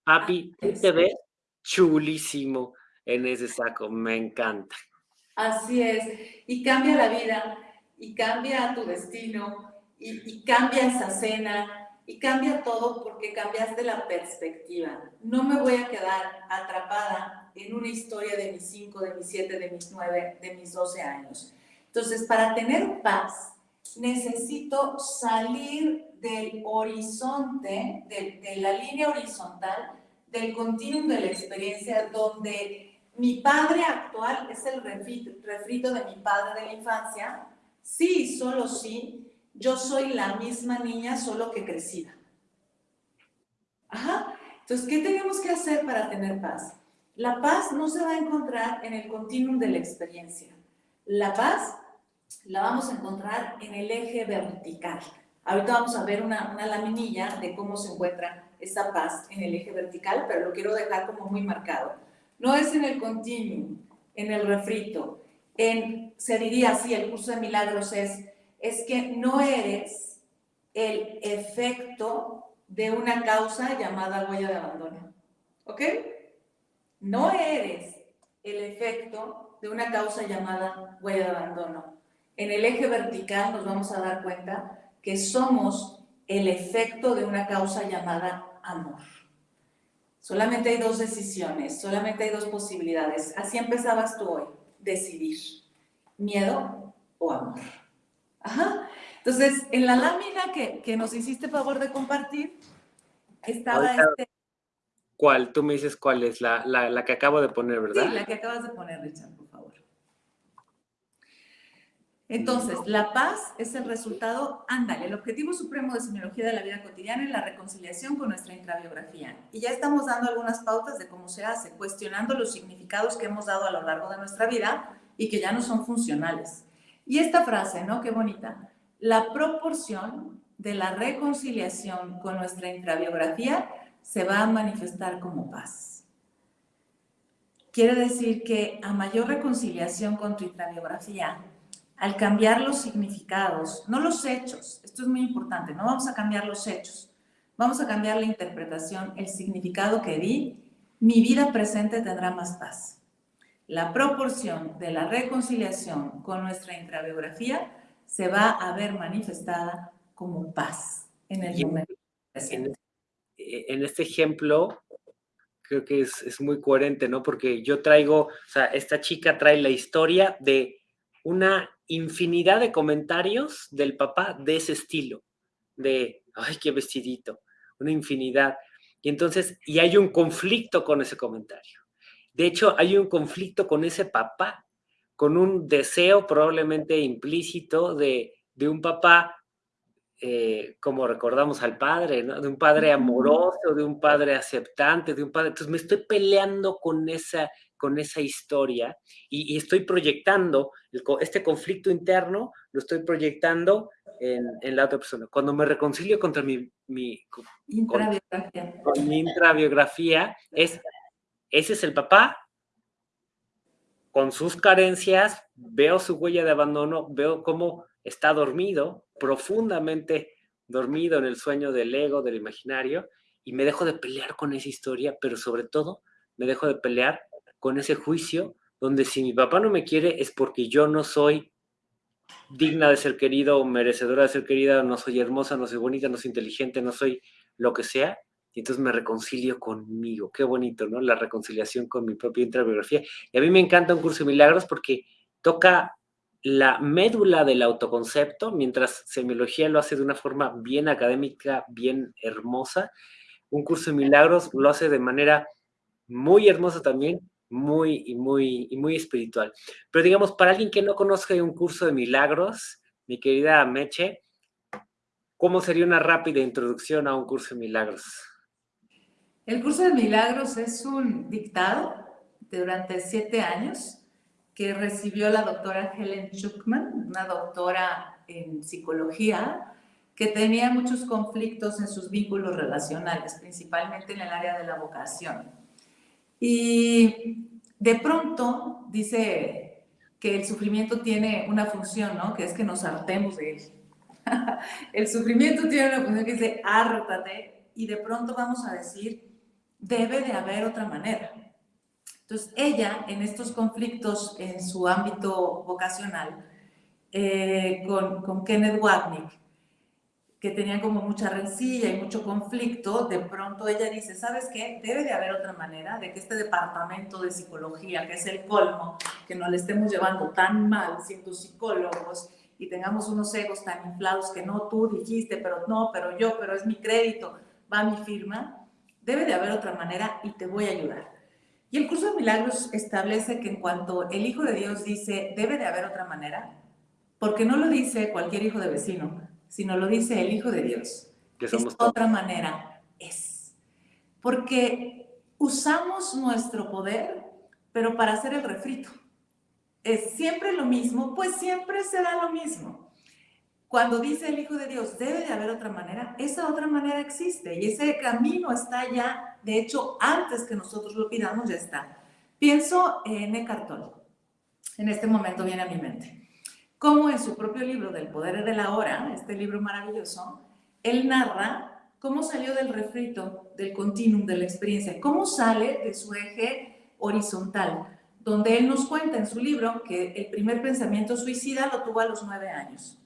Papi, te ves chulísimo en ese saco, me encanta. Así es, y cambia la vida y cambia tu destino y, cambia esa cena y cambia todo porque cambiaste la perspectiva. No me voy a quedar atrapada en una historia de mis 5, de mis 7, de mis 9, de mis 12 años. Entonces, para tener paz, necesito salir del horizonte, de, de la línea horizontal, del continuum de la experiencia, donde mi padre actual es el refrito de mi padre de la infancia, sí, solo sí, yo soy la misma niña, solo que crecida. Ajá. Entonces, ¿qué tenemos que hacer para tener paz? La paz no se va a encontrar en el continuum de la experiencia. La paz la vamos a encontrar en el eje vertical. Ahorita vamos a ver una, una laminilla de cómo se encuentra esa paz en el eje vertical, pero lo quiero dejar como muy marcado. No es en el continuum, en el refrito. En, se diría así, el curso de milagros es, es que no eres el efecto de una causa llamada huella de abandono. ¿Ok? No eres el efecto de una causa llamada huella de abandono. En el eje vertical nos vamos a dar cuenta que somos el efecto de una causa llamada amor. Solamente hay dos decisiones, solamente hay dos posibilidades. Así empezabas tú hoy, decidir, miedo o amor. Ajá. Entonces, en la lámina que, que nos hiciste favor de compartir, estaba este... ¿Cuál? Tú me dices cuál es, la, la, la, que acabo de poner, ¿verdad? Sí, la que acabas de poner, Richard. Entonces, la paz es el resultado, ándale, el objetivo supremo de semiología de la vida cotidiana es la reconciliación con nuestra intrabiografía. Y ya estamos dando algunas pautas de cómo se hace, cuestionando los significados que hemos dado a lo largo de nuestra vida y que ya no son funcionales. Y esta frase, ¿no? Qué bonita. La proporción de la reconciliación con nuestra intrabiografía se va a manifestar como paz. Quiere decir que a mayor reconciliación con tu intrabiografía, al cambiar los significados, no los hechos, esto es muy importante, no vamos a cambiar los hechos, vamos a cambiar la interpretación, el significado que di, mi vida presente tendrá más paz. La proporción de la reconciliación con nuestra intrabiografía se va a ver manifestada como paz en el momento presente. En, este ejemplo, creo que es, es, muy coherente, ¿no? Porque yo traigo, o sea, esta chica trae la historia de una infinidad de comentarios del papá de ese estilo, de, ay, qué vestidito, una infinidad. Y entonces, y hay un conflicto con ese comentario. De hecho, hay un conflicto con ese papá, con un deseo probablemente implícito de, de un papá, eh, como recordamos al padre, ¿no? de un padre amoroso, de un padre aceptante, de un padre... Entonces me estoy peleando con esa con esa historia y, estoy proyectando este conflicto interno, lo estoy proyectando en, la otra persona. Cuando me reconcilio contra mi, mi, intrabiografía. Con, mi intrabiografía, es, ese es el papá con sus carencias, veo su huella de abandono, veo cómo está dormido, profundamente dormido en el sueño del ego, del imaginario, y me dejo de pelear con esa historia, pero sobre todo me dejo de pelear con ese juicio donde si mi papá no me quiere es porque yo no soy digna de ser querido o merecedora de ser querida, no soy hermosa, no soy bonita, no soy inteligente, no soy lo que sea, y entonces me reconcilio conmigo. Qué bonito, ¿no? La reconciliación con mi propia intrabiografía. Y a mí me encanta un curso de milagros porque toca la médula del autoconcepto, mientras semiología lo hace de una forma bien académica, bien hermosa. Un curso de milagros lo hace de manera muy hermosa también, muy, y muy, y muy espiritual. Pero digamos, para alguien que no conozca un curso de milagros, mi querida Meche, ¿cómo sería una rápida introducción a un curso de milagros? El curso de milagros es un dictado durante siete años que recibió la doctora Helen Schuckman, una doctora en psicología, que tenía muchos conflictos en sus vínculos relacionales, principalmente en el área de la vocación. Y de pronto dice que el sufrimiento tiene una función, ¿no? Que es que nos hartemos de él. [laughs] el sufrimiento tiene una función que dice, hártate, y de pronto vamos a decir, debe de haber otra manera. Entonces, ella, en estos conflictos en su ámbito vocacional, eh, con, con, Kenneth Wapnick, que tenían como mucha rencilla y mucho conflicto, de pronto ella dice, ¿sabes qué? Debe de haber otra manera de que este departamento de psicología, que es el colmo, que no le estemos llevando tan mal siendo psicólogos y tengamos unos egos tan inflados que no tú dijiste, pero no, pero yo, pero es mi crédito, va mi firma, debe de haber otra manera y te voy a ayudar. Y el curso de milagros establece que en cuanto el Hijo de Dios dice, debe de haber otra manera, porque no lo dice cualquier hijo de vecino, sino lo dice el Hijo de Dios. Que somos es otra manera, es. Porque usamos nuestro poder, pero para hacer el refrito. Es siempre lo mismo, pues siempre será lo mismo. Cuando dice el Hijo de Dios, debe de haber otra manera, esa otra manera existe y ese camino está ya, de hecho, antes que nosotros lo pidamos, ya está. Pienso en Eckhart Tolle. En este momento viene a mi mente cómo en su propio libro del poder de la hora, este libro maravilloso, él narra cómo salió del refrito, del continuum de la experiencia, cómo sale de su eje horizontal, donde él nos cuenta en su libro que el primer pensamiento suicida lo tuvo a los nueve años.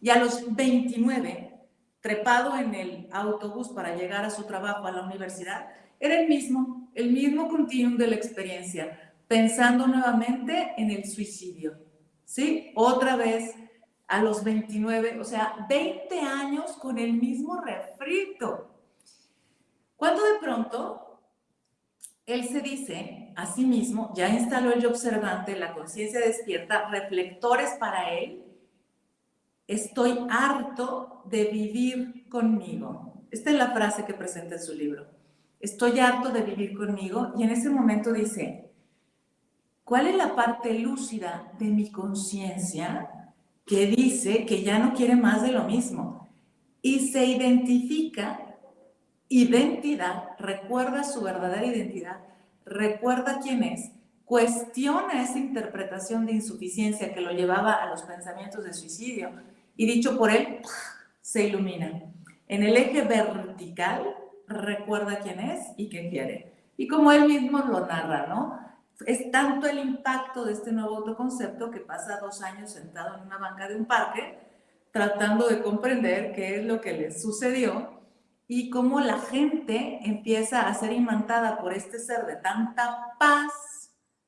Y a los 29, trepado en el autobús para llegar a su trabajo a la universidad, era el mismo, el mismo continuum de la experiencia, pensando nuevamente en el suicidio. ¿Sí? Otra vez a los 29, o sea, 20 años con el mismo refrito. Cuando de pronto él se dice a sí mismo, ya instaló el observante, la conciencia despierta, reflectores para él, estoy harto de vivir conmigo. Esta es la frase que presenta en su libro. Estoy harto de vivir conmigo y en ese momento dice, ¿Cuál es la parte lúcida de mi conciencia que dice que ya no quiere más de lo mismo? Y se identifica identidad, recuerda su verdadera identidad, recuerda quién es, cuestiona esa interpretación de insuficiencia que lo llevaba a los pensamientos de suicidio y dicho por él, se ilumina. En el eje vertical, recuerda quién es y qué quiere. Y como él mismo lo narra, ¿no? Es tanto el impacto de este nuevo autoconcepto que pasa dos años sentado en una banca de un parque tratando de comprender qué es lo que le sucedió y cómo la gente empieza a ser imantada por este ser de tanta paz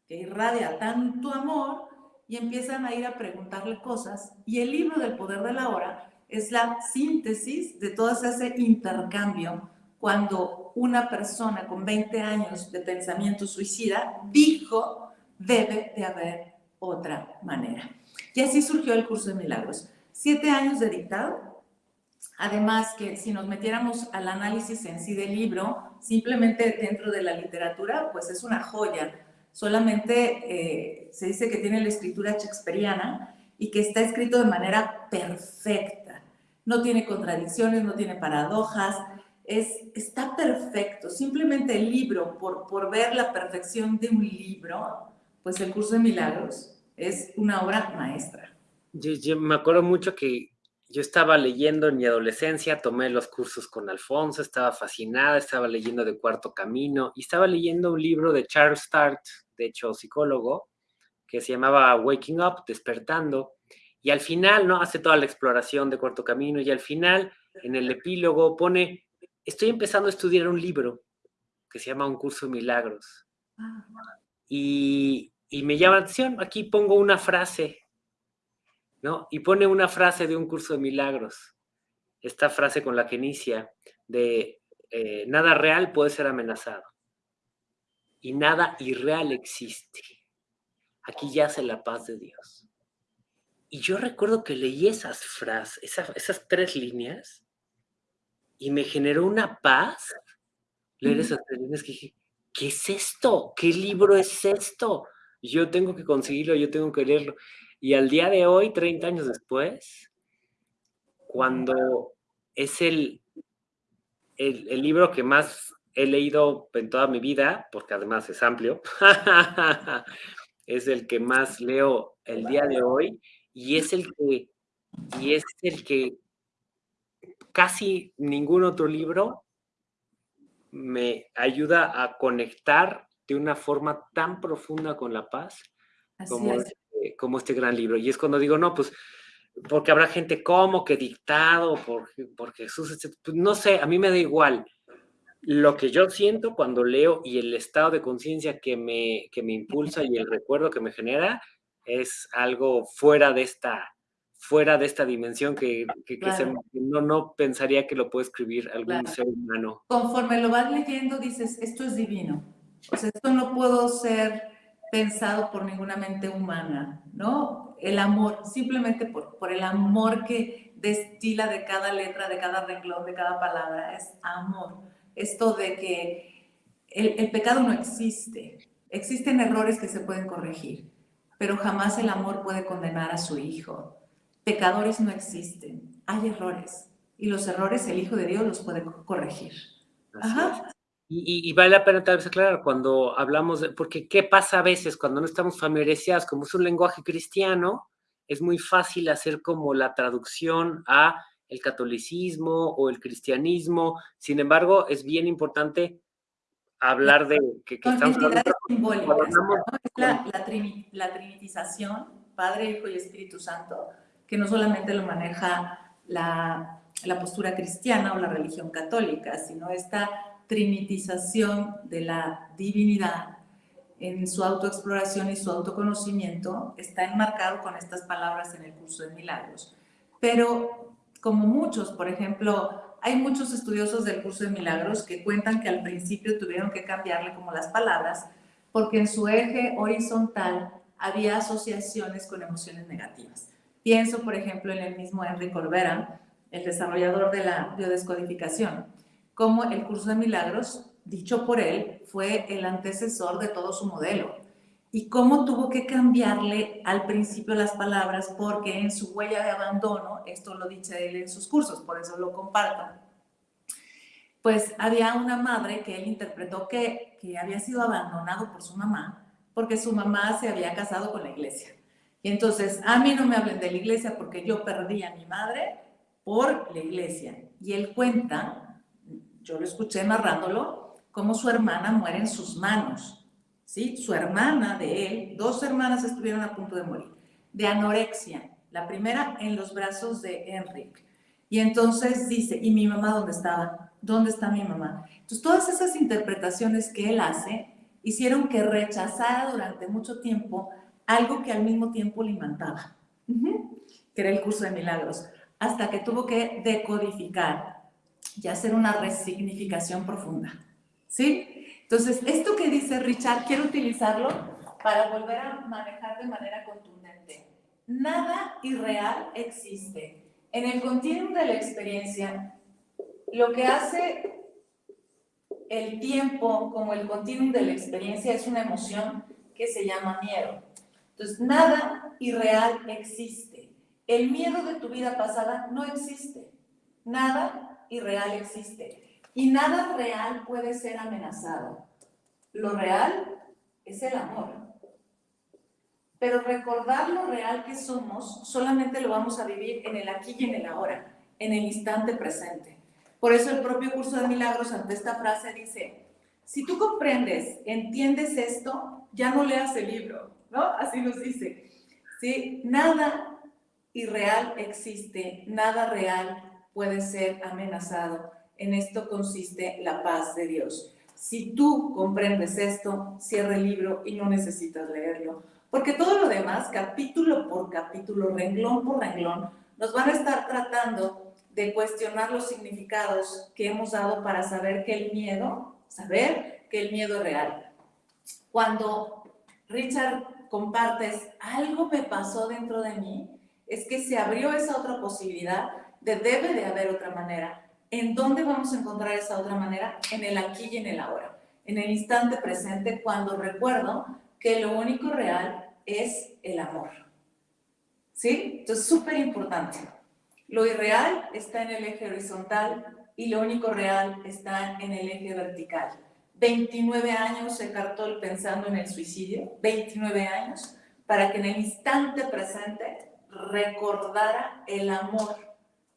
que irradia tanto amor y empiezan a ir a preguntarle cosas. Y el libro del poder de la hora es la síntesis de todo ese intercambio cuando una persona con 20 años de pensamiento suicida dijo, debe de haber otra manera. Y así surgió el curso de milagros. Siete años de dictado. Además que si nos metiéramos al análisis en sí del libro, simplemente dentro de la literatura, pues es una joya. Solamente eh, se dice que tiene la escritura shakespeariana y que está escrito de manera perfecta. No tiene contradicciones, no tiene paradojas, es, está perfecto. Simplemente el libro, por, por ver la perfección de un libro, pues el curso de milagros es una obra maestra. Yo, me acuerdo mucho que yo estaba leyendo en mi adolescencia, tomé los cursos con Alfonso, estaba fascinada, estaba leyendo de Cuarto Camino y estaba leyendo un libro de Charles Start, de hecho psicólogo, que se llamaba Waking Up, Despertando, y al final, ¿no? Hace toda la exploración de Cuarto Camino y al final, en el epílogo, pone estoy empezando a estudiar un libro que se llama Un curso de milagros. Ah. Y, me llama la atención, aquí pongo una frase, ¿no? Y pone una frase de un curso de milagros. Esta frase con la que inicia de eh, nada real puede ser amenazado y nada irreal existe. Aquí yace la paz de Dios. Y yo recuerdo que leí esas frases, esas tres líneas, y me generó una paz leer esas líneas que dije, ¿qué es esto? ¿Qué libro es esto? Yo tengo que conseguirlo, yo tengo que leerlo. Y al día de hoy, 30 años después, cuando es el, el, el libro que más he leído en toda mi vida, porque además es amplio, [laughs] es el que más leo el día de hoy y es el que, y es el que casi ningún otro libro me ayuda a conectar de una forma tan profunda con la paz como este, como este, gran libro. Y es cuando digo, no, pues porque habrá gente como que dictado por, por Jesús, pues no sé, a mí me da igual. Lo que yo siento cuando leo y el estado de conciencia que me, que me impulsa y el recuerdo que me genera es algo fuera de esta, fuera de esta dimensión que, no, no pensaría que lo puede escribir algún ser humano. Conforme lo vas leyendo, dices, esto es divino. O sea, esto no puedo ser pensado por ninguna mente humana, ¿no? El amor, simplemente por, por el amor que destila de cada letra, de cada renglón, de cada palabra, es amor. Esto de que el, el pecado no existe. Existen errores que se pueden corregir, pero jamás el amor puede condenar a su hijo Pecadores no existen, hay errores. Y los errores el Hijo de Dios los puede corregir. Ajá. Y, vale la pena tal vez aclarar cuando hablamos de, porque qué pasa a veces cuando no estamos familiarizados, como es un lenguaje cristiano, es muy fácil hacer como la traducción a el catolicismo o el cristianismo. Sin embargo, es bien importante hablar de que, estamos hablando, la, la, trinitización, Padre, Hijo y Espíritu Santo, que no solamente lo maneja la, la postura cristiana o la religión católica, sino esta trinitización de la divinidad en su autoexploración y su autoconocimiento está enmarcado con estas palabras en el curso de milagros. Pero como muchos, por ejemplo, hay muchos estudiosos del curso de milagros que cuentan que al principio tuvieron que cambiarle como las palabras porque en su eje horizontal había asociaciones con emociones negativas. Pienso, por ejemplo, en el mismo Henry Corbera, el desarrollador de la biodescodificación, como el curso de milagros, dicho por él, fue el antecesor de todo su modelo y cómo tuvo que cambiarle al principio las palabras porque en su huella de abandono, esto lo dice él en sus cursos, por eso lo comparto, pues había una madre que él interpretó que, que había sido abandonado por su mamá porque su mamá se había casado con la iglesia. Y entonces, a mí no me hablen de la iglesia porque yo perdí a mi madre por la iglesia. Y él cuenta, yo lo escuché narrándolo, cómo su hermana muere en sus manos. ¿sí? Su hermana de él, dos hermanas estuvieron a punto de morir, de anorexia. La primera en los brazos de Enrique. Y entonces dice, ¿y mi mamá dónde estaba? ¿Dónde está mi mamá? Entonces, todas esas interpretaciones que él hace hicieron que rechazara durante mucho tiempo algo que al mismo tiempo le imantaba, que era el curso de milagros, hasta que tuvo que decodificar y hacer una resignificación profunda. ¿Sí? Entonces, esto que dice Richard, quiero utilizarlo para volver a manejar de manera contundente. Nada irreal existe. En el continuum de la experiencia, lo que hace el tiempo como el continuum de la experiencia es una emoción que se llama miedo. Entonces, nada irreal existe. El miedo de tu vida pasada no existe. Nada irreal existe. Y nada real puede ser amenazado. Lo real es el amor. Pero recordar lo real que somos solamente lo vamos a vivir en el aquí y en el ahora, en el instante presente. Por eso el propio curso de milagros ante esta frase dice, si tú comprendes, entiendes esto, ya no leas el libro, Así nos dice. ¿Sí? Nada irreal existe, nada real puede ser amenazado. En esto consiste la paz de Dios. Si tú comprendes esto, cierra el libro y no necesitas leerlo. Porque todo lo demás, capítulo por capítulo, renglón por renglón, nos van a estar tratando de cuestionar los significados que hemos dado para saber que el miedo, saber que el miedo es real. Cuando Richard compartes, algo me pasó dentro de mí, es que se abrió esa otra posibilidad de debe de haber otra manera. ¿En dónde vamos a encontrar esa otra manera? En el aquí y en el ahora, en el instante presente, cuando recuerdo que lo único real es el amor. ¿Sí? Entonces, súper importante. Lo irreal está en el eje horizontal y lo único real está en el eje vertical. 29 años se Cartol pensando en el suicidio, 29 años, para que en el instante presente recordara el amor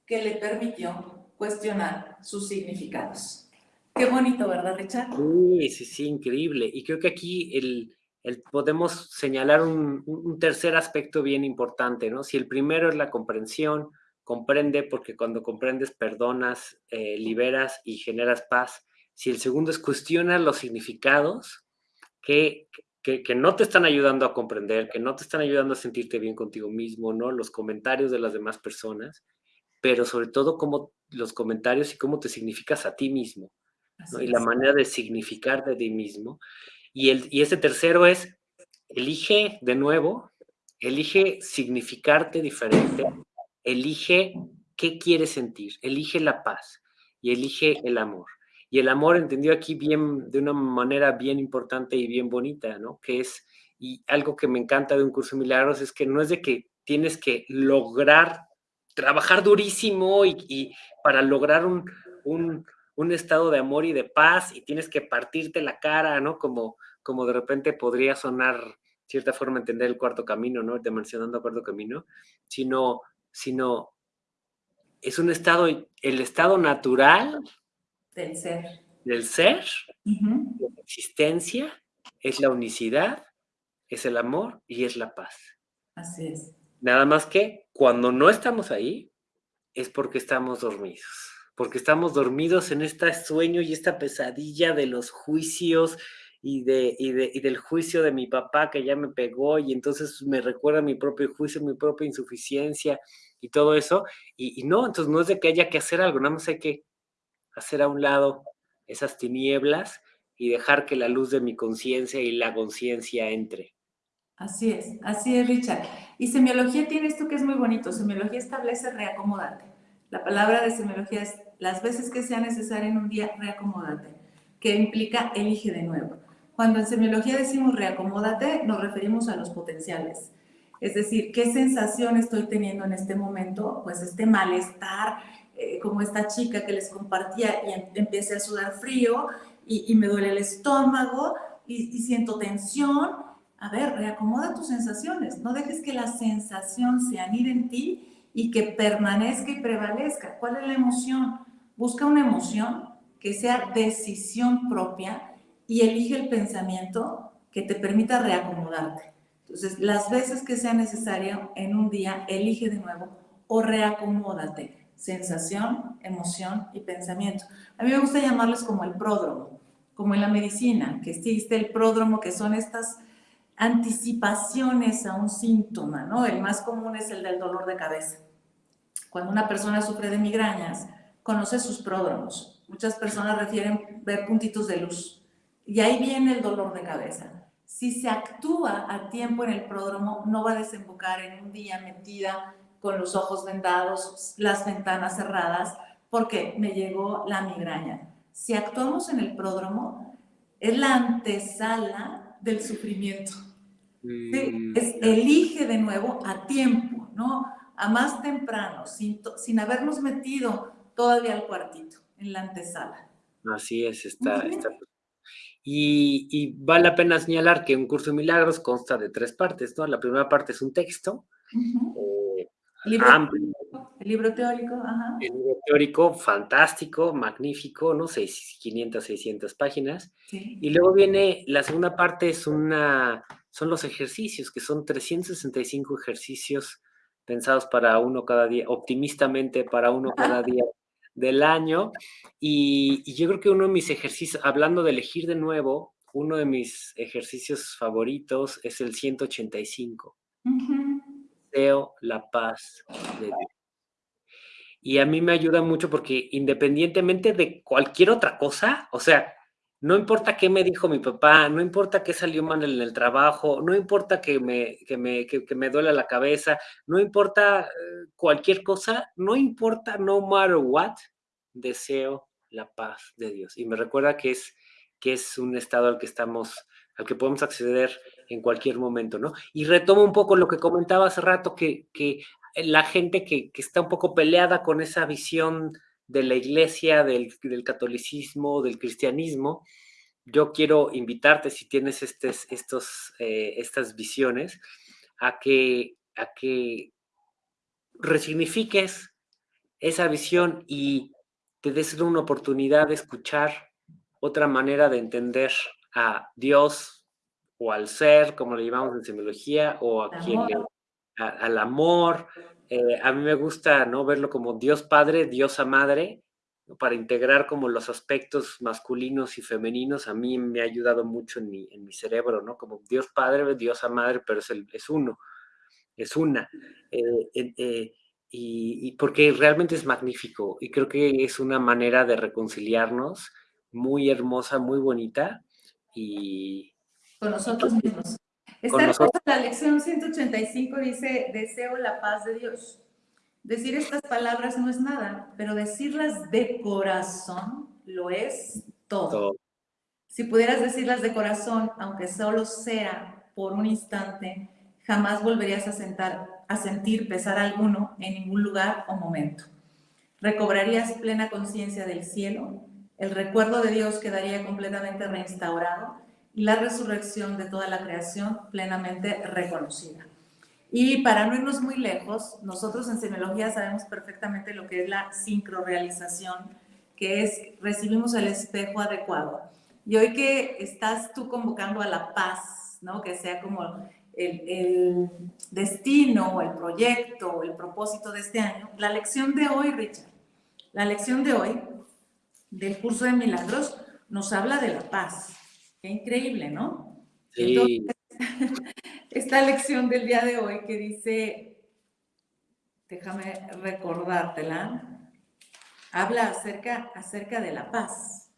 que le permitió cuestionar sus significados. Qué bonito, ¿verdad, Richard? Sí, sí, sí, increíble. Y creo que aquí el, podemos señalar un, tercer aspecto bien importante, ¿no? Si el primero es la comprensión, comprende porque cuando comprendes perdonas, eh, liberas y generas paz. Si el segundo es cuestiona los significados que, que, que, no te están ayudando a comprender, que no te están ayudando a sentirte bien contigo mismo, ¿no? Los comentarios de las demás personas, pero sobre todo cómo los comentarios y cómo te significas a ti mismo, ¿no? Y la manera de significar de ti mismo. Y, el, y ese tercero es, elige de nuevo, elige significarte diferente, elige qué quieres sentir, elige la paz y elige el amor. Y el amor entendió aquí bien, de una manera bien importante y bien bonita, ¿no? Que es, y algo que me encanta de un curso de milagros es que no es de que tienes que lograr, trabajar durísimo y, para lograr un, un estado de amor y de paz y tienes que partirte la cara, ¿no? Como, como de repente podría sonar cierta forma entender el cuarto camino, ¿no? De mencionando el cuarto camino, sino, sino es un estado, el estado natural del ser. Del ser, de la existencia, es la unicidad, es el amor y es la paz. Así es. Nada más que cuando no estamos ahí, es porque estamos dormidos porque estamos dormidos en este sueño y esta pesadilla de los juicios y, de, y, del juicio de mi papá que ya me pegó y entonces me recuerda mi propio juicio, mi propia insuficiencia y todo eso. Y, y no, entonces no es de que haya que hacer algo, nada más hay que hacer a un lado esas tinieblas y dejar que la luz de mi conciencia y la conciencia entre. Así es, así es, Richard. Y semiología tiene esto que es muy bonito. Semiología establece reacomodarte. La palabra de semiología es las veces que sea necesario en un día, reacomódate, que implica elige de nuevo. Cuando en semiología decimos reacomódate, nos referimos a los potenciales. Es decir, ¿qué sensación estoy teniendo en este momento? Pues este malestar, eh, como esta chica que les compartía y em, empiece a sudar frío y, me duele el estómago y, y siento tensión. A ver, reacomoda tus sensaciones. No dejes que la sensación se anide en ti y que permanezca y prevalezca. ¿Cuál es la emoción? Busca una emoción que sea decisión propia y elige el pensamiento que te permita reacomodarte. Entonces, las veces que sea necesario en un día, elige de nuevo o reacomódate. Sensación, emoción y pensamiento. A mí me gusta llamarles como el pródromo, como en la medicina, que existe el pródromo, que son estas anticipaciones a un síntoma, ¿no? El más común es el del dolor de cabeza. Cuando una persona sufre de migrañas, conoce sus pródromos. Muchas personas refieren ver puntitos de luz. Y ahí viene el dolor de cabeza. Si se actúa a tiempo en el pródromo, no va a desembocar en un día metida con los ojos vendados, las ventanas cerradas, porque me llegó la migraña. Si actuamos en el pródromo, es la antesala del sufrimiento. Mm, es, elige de nuevo a tiempo, ¿no? a más temprano, sin, sin habernos metido todavía al cuartito, en la antesala. Así es, está. Y, vale la pena señalar que un curso de milagros consta de tres partes, ¿no? La primera parte es un texto. Eh, el, libro, amplio, el libro teórico, ajá. El libro teórico, fantástico, magnífico, ¿no? 500, 600 páginas. Y luego viene, la segunda parte es una, son los ejercicios, que son 365 ejercicios pensados para uno cada día, optimistamente para uno [laughs] cada día del año. Y, yo creo que uno de mis ejercicios, hablando de elegir de nuevo, uno de mis ejercicios favoritos es el 185. Deseo la paz de Dios. Y a mí me ayuda mucho porque independientemente de cualquier otra cosa, o sea, no importa qué me dijo mi papá, no importa qué salió mal en el trabajo, no importa que me, que me, que, me duela la cabeza, no importa eh, cualquier cosa, no importa, no matter what, deseo la paz de Dios. Y me recuerda que es, que es un estado al que estamos, al que podemos acceder en cualquier momento, ¿no? Y retomo un poco lo que comentaba hace rato, que, que la gente que, que está un poco peleada con esa visión de la iglesia, del, catolicismo, del cristianismo, yo quiero invitarte, si tienes estos, eh, estas visiones, a que, a que resignifiques esa visión y te des una oportunidad de escuchar otra manera de entender a Dios, o al ser, como le llamamos en semiología, o a quien le, al amor. Eh, a mí me gusta ¿no? verlo como Dios Padre, Diosa Madre, para integrar como los aspectos masculinos y femeninos. A mí me ha ayudado mucho en mi, en mi cerebro, ¿no? Como Dios Padre, Diosa Madre, pero es, el, es uno, es una. Eh, eh, y, y, porque realmente es magnífico y creo que es una manera de reconciliarnos muy hermosa, muy bonita y... Con nosotros mismos. Esta hermosa, la lección 185 dice, deseo la paz de Dios. Decir estas palabras no es nada, pero decirlas de corazón lo es todo. todo. Si pudieras decirlas de corazón, aunque solo sea por un instante, jamás volverías a, sentar, a sentir pesar alguno en ningún lugar o momento. Recobrarías plena conciencia del cielo, el recuerdo de Dios quedaría completamente reinstaurado la resurrección de toda la creación plenamente reconocida. Y para no irnos muy lejos, nosotros en semiología sabemos perfectamente lo que es la sincrorealización, que es recibimos el espejo adecuado. Y hoy que estás tú convocando a la paz, ¿no? que sea como el, el destino, el proyecto, el propósito de este año, la lección de hoy, Richard, la lección de hoy del curso de milagros nos habla de la paz. Qué increíble, ¿no? Sí. [laughs] esta lección del día de hoy que dice, déjame recordártela, habla acerca, acerca de la paz.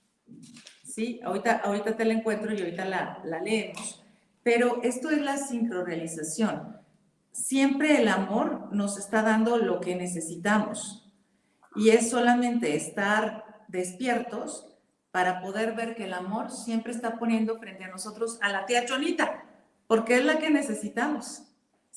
Sí, ahorita, ahorita te la encuentro y ahorita la, la leemos. Pero esto es la sincrorealización. Siempre el amor nos está dando lo que necesitamos. Y es solamente estar despiertos para poder ver que el amor siempre está poniendo frente a nosotros a la tía Chonita, porque es la que necesitamos.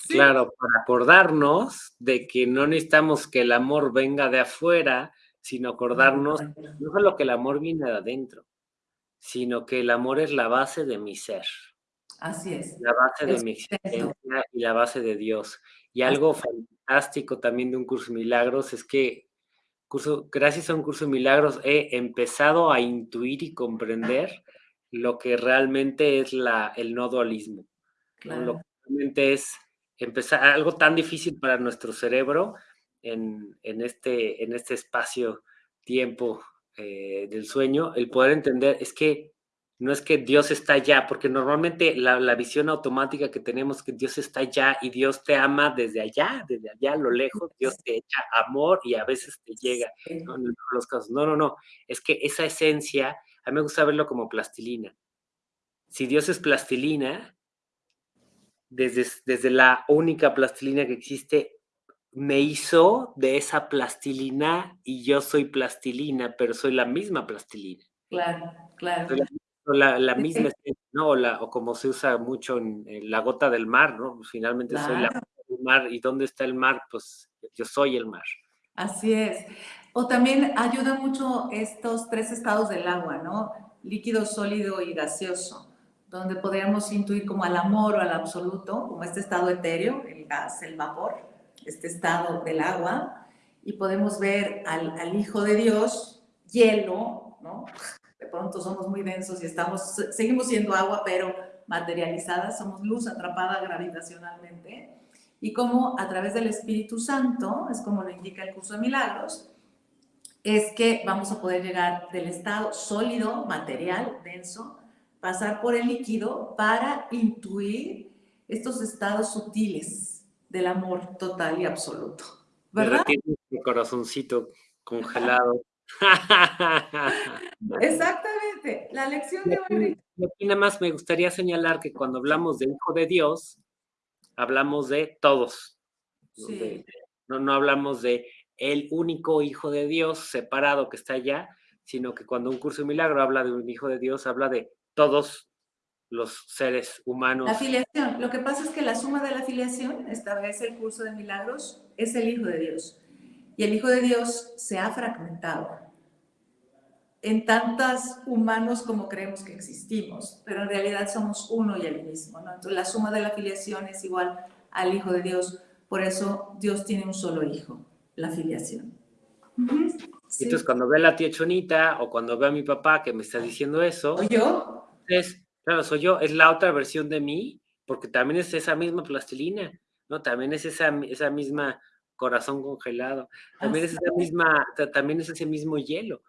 Claro, para acordarnos de que no necesitamos que el amor venga de afuera, sino acordarnos no solo que el amor viene de adentro, sino que el amor es la base de mi ser. Así es. La base de mi existencia y la base de Dios. Y algo fantástico también de un curso de milagros es que gracias a un curso de milagros, he empezado a intuir y comprender lo que realmente es la, el no dualismo. Lo que realmente es empezar algo tan difícil para nuestro cerebro en, en este, en este espacio-tiempo eh, del sueño, el poder entender es que no es que Dios está allá, porque normalmente la, visión automática que tenemos es que Dios está allá y Dios te ama desde allá, desde allá a lo lejos, Dios te echa amor y a veces te llega, ¿no? En los casos. No, no, no, es que esa esencia, a mí me gusta verlo como plastilina. Si Dios es plastilina, desde, desde la única plastilina que existe, me hizo de esa plastilina y yo soy plastilina, pero soy la misma plastilina. Claro, claro. La, la misma ¿no? O, la, o, como se usa mucho en, la gota del mar, ¿no? Finalmente soy la gota del mar. ¿Y dónde está el mar? Pues yo soy el mar. Así es. O también ayuda mucho estos tres estados del agua, ¿no? Líquido, sólido y gaseoso, donde podríamos intuir como al amor o al absoluto, como este estado etéreo, el gas, el vapor, este estado del agua, y podemos ver al, al Hijo de Dios, hielo, ¿no? Pronto somos muy densos y estamos, seguimos siendo agua, pero materializada, somos luz atrapada gravitacionalmente, y como a través del Espíritu Santo, es como lo indica el curso de milagros, es que vamos a poder llegar del estado sólido, material, denso, pasar por el líquido para intuir estos estados sutiles del amor total y absoluto. ¿Verdad? Mi corazoncito congelado. Exactamente, la lección de hoy. Aquí nada más me gustaría señalar que cuando hablamos del Hijo de Dios, hablamos de todos. no, no hablamos de el único Hijo de Dios separado que está allá, sino que cuando un curso de milagro habla de un Hijo de Dios, habla de todos los seres humanos. La filiación. Lo que pasa es que la suma de la filiación, esta vez el curso de milagros, es el Hijo de Dios. Y el Hijo de Dios se ha fragmentado en tantos humanos como creemos que existimos, pero en realidad somos uno y el mismo. ¿no? Entonces la suma de la filiación es igual al Hijo de Dios, por eso Dios tiene un solo Hijo, la filiación. Entonces cuando ve a la tía Chonita o cuando ve a mi papá que me está diciendo eso, ¿O yo? Es, Claro, soy yo, es la otra versión de mí, porque también es esa misma plastilina, ¿no? También es esa, esa misma corazón congelado, también es esa misma, también es ese mismo hielo.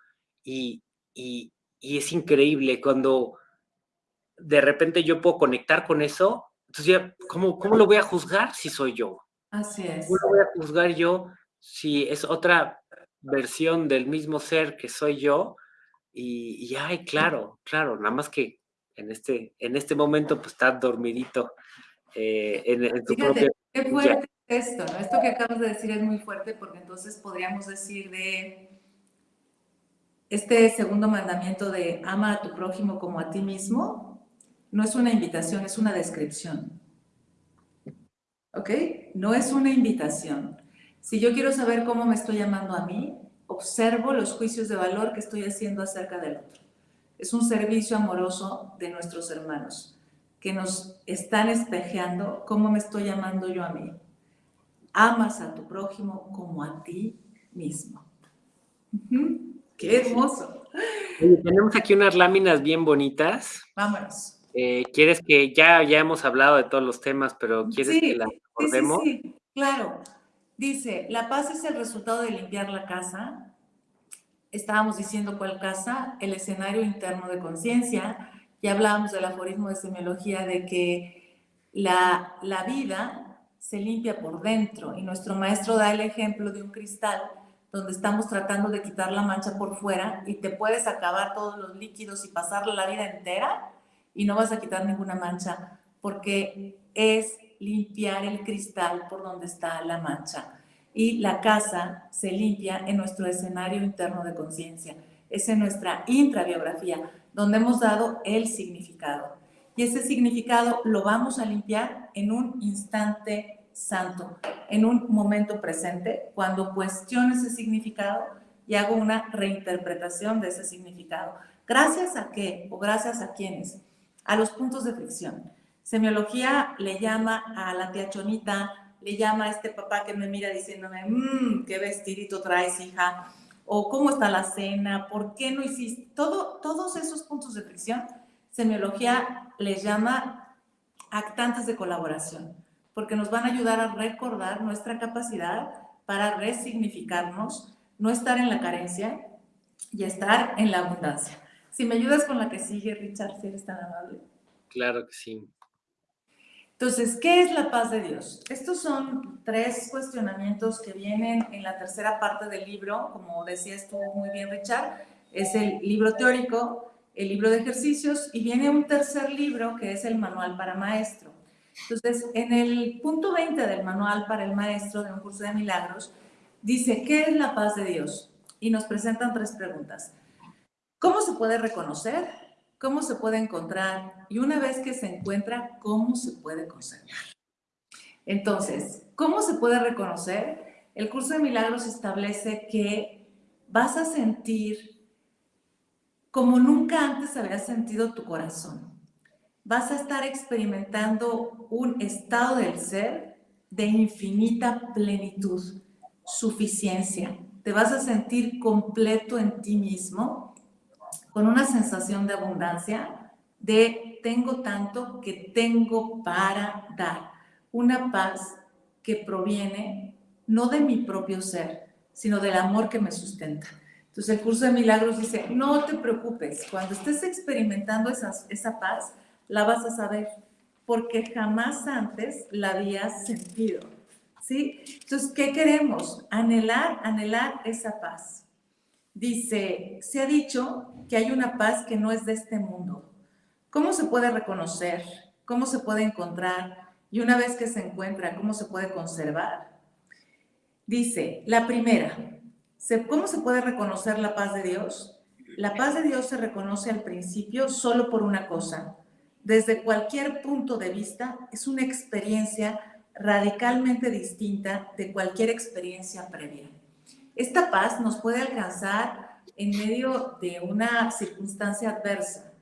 Y, y, y es increíble cuando de repente yo puedo conectar con eso, entonces ya, ¿cómo, ¿cómo lo voy a juzgar si soy yo? Así es. ¿Cómo lo voy a juzgar yo si es otra versión del mismo ser que soy yo? Y, y ay, claro, claro, nada más que en este, en este momento pues estás dormidito eh, en, tu Fíjate, Qué fuerte esto, ¿no? Esto que acabas de decir es muy fuerte porque entonces podríamos decir de este segundo mandamiento de ama a tu prójimo como a ti mismo, no es una invitación, es una descripción. ¿Ok? No es una invitación. Si yo quiero saber cómo me estoy llamando a mí, observo los juicios de valor que estoy haciendo acerca del otro es un servicio amoroso de nuestros hermanos que nos están espejeando cómo me estoy llamando yo a mí. Amas a tu prójimo como a ti mismo. ¡Qué hermoso! tenemos aquí unas láminas bien bonitas. Vámonos. Eh, ¿Quieres que ya, ya hemos hablado de todos los temas, pero quieres que las recordemos? Sí, sí, claro. Dice, la paz es el resultado de limpiar la casa, estábamos diciendo cuál casa, el escenario interno de conciencia, y hablábamos del aforismo de semiología de que la, la vida se limpia por dentro y nuestro maestro da el ejemplo de un cristal donde estamos tratando de quitar la mancha por fuera y te puedes acabar todos los líquidos y pasarle la vida entera y no vas a quitar ninguna mancha porque es limpiar el cristal por donde está la mancha y la casa se limpia en nuestro escenario interno de conciencia. Es en nuestra intrabiografía, donde hemos dado el significado. Y ese significado lo vamos a limpiar en un instante santo, en un momento presente, cuando cuestiono ese significado y hago una reinterpretación de ese significado. ¿Gracias a qué? ¿O gracias a quiénes? A los puntos de fricción. Semiología le llama a la tía Chonita, le llama a este papá que me mira diciéndome, mmm, qué vestidito traes, hija, o cómo está la cena, por qué no hiciste, Todo, todos esos puntos de fricción, semiología les llama actantes de colaboración, porque nos van a ayudar a recordar nuestra capacidad para resignificarnos, no estar en la carencia y estar en la abundancia. Si me ayudas con la que sigue, Richard, si eres tan amable. Claro que sí. Entonces, ¿qué es la paz de Dios? Estos son tres cuestionamientos que vienen en la tercera parte del libro, como decías tú muy bien, Richard, es el libro teórico, el libro de ejercicios y viene un tercer libro que es el manual para maestro. Entonces, en el punto 20 del manual para el maestro de un curso de milagros, dice, ¿qué es la paz de Dios? Y nos presentan tres preguntas. ¿Cómo se puede reconocer? Cómo se puede encontrar y una vez que se encuentra, cómo se puede conservar. Entonces, ¿cómo se puede reconocer? El curso de milagros establece que vas a sentir como nunca antes habías sentido tu corazón. Vas a estar experimentando un estado del ser de infinita plenitud, suficiencia. Te vas a sentir completo en ti mismo con una sensación de abundancia, de tengo tanto que tengo para dar. Una paz que proviene no de mi propio ser, sino del amor que me sustenta. Entonces el curso de milagros dice, no te preocupes, cuando estés experimentando esa, esa paz, la vas a saber, porque jamás antes la habías sentido. ¿Sí? Entonces, ¿qué queremos? Anhelar, anhelar esa paz. Dice, se ha dicho que hay una paz que no es de este mundo. ¿Cómo se puede reconocer? ¿Cómo se puede encontrar? Y una vez que se encuentra, ¿cómo se puede conservar? Dice, la primera, ¿cómo se puede reconocer la paz de Dios? La paz de Dios se reconoce al principio solo por una cosa. Desde cualquier punto de vista, es una experiencia radicalmente distinta de cualquier experiencia previa. Esta paz nos puede alcanzar en medio de una circunstancia adversa.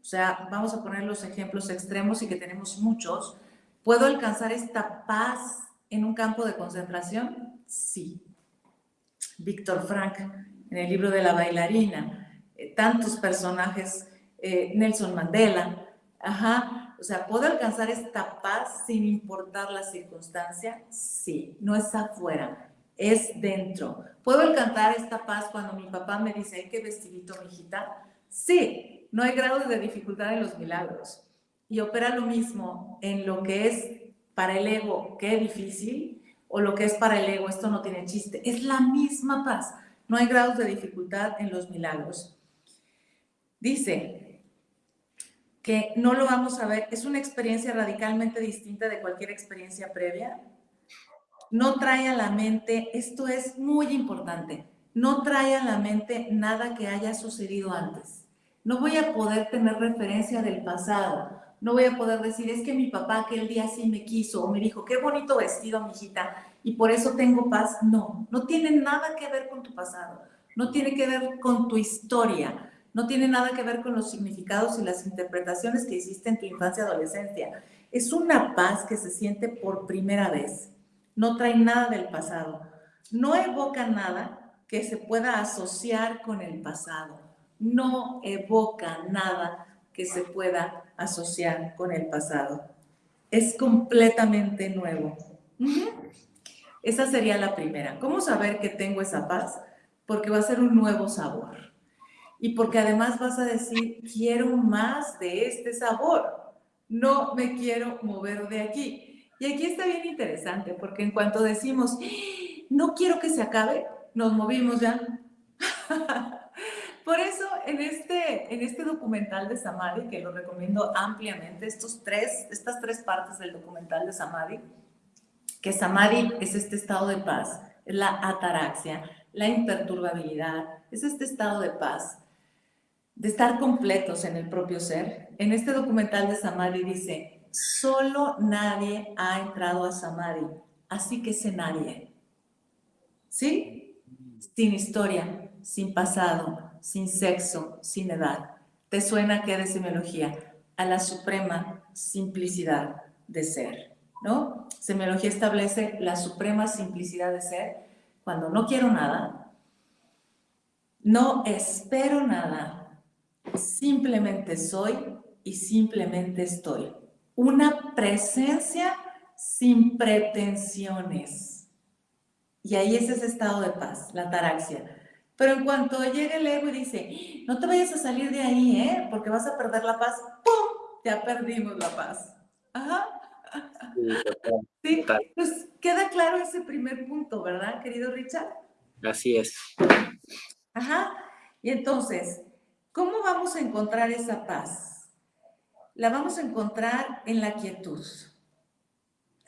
O sea, vamos a poner los ejemplos extremos y que tenemos muchos. ¿Puedo alcanzar esta paz en un campo de concentración? Sí. Víctor Frank, en el libro de la bailarina, eh, tantos personajes, eh, Nelson Mandela, Ajá, o sea, ¿puedo alcanzar esta paz sin importar la circunstancia? Sí, no es afuera, es dentro. ¿Puedo alcanzar esta paz cuando mi papá me dice, hay que vestidito, mijita? Sí, no hay grado de dificultad en los milagros. Y opera lo mismo en lo que es para el ego, qué difícil, o lo que es para el ego, esto no tiene chiste. Es la misma paz. No hay grados de dificultad en los milagros. Dice que no lo vamos a ver, es una experiencia radicalmente distinta de cualquier experiencia previa. No trae a la mente, esto es muy importante, no trae a la mente nada que haya sucedido antes. No voy a poder tener referencia del pasado. No voy a poder decir, es que mi papá aquel día sí me quiso o me dijo, qué bonito vestido, mijita, y por eso tengo paz. No, no tiene nada que ver con tu pasado. No tiene que ver con tu historia no tiene nada que ver con los significados y las interpretaciones que hiciste en tu infancia y adolescencia. Es una paz que se siente por primera vez. No trae nada del pasado. No evoca nada que se pueda asociar con el pasado. No evoca nada que se pueda asociar con el pasado. Es completamente nuevo. Esa sería la primera. ¿Cómo saber que tengo esa paz? Porque va a ser un nuevo sabor y porque además vas a decir, quiero más de este sabor, no me quiero mover de aquí. Y aquí está bien interesante, porque en cuanto decimos, no quiero que se acabe, nos movimos ya. [laughs] Por eso en este, en este documental de Samadhi, que lo recomiendo ampliamente, estos tres, estas tres partes del documental de Samadhi, que Samadhi es este estado de paz, es la ataraxia, la imperturbabilidad, es este estado de paz de estar completos en el propio ser. En este documental de Samadhi dice, solo nadie ha entrado a Samadhi, así que sé nadie. ¿Sí? Sin historia, sin pasado, sin sexo, sin edad. ¿Te suena qué de semiología? A la suprema simplicidad de ser, ¿no? Semiología establece la suprema simplicidad de ser cuando no quiero nada, no espero nada, Simplemente soy y simplemente estoy. Una presencia sin pretensiones. Y ahí es ese estado de paz, la taraxia. Pero en cuanto llega el ego y dice, no te vayas a salir de ahí, ¿eh? Porque vas a perder la paz, ¡pum! Ya perdimos la paz. Ajá. Sí, pues queda claro ese primer punto, ¿verdad, querido Richard? Así es. Ajá. Y entonces, ¿Cómo vamos a encontrar esa paz? La vamos a encontrar en la quietud.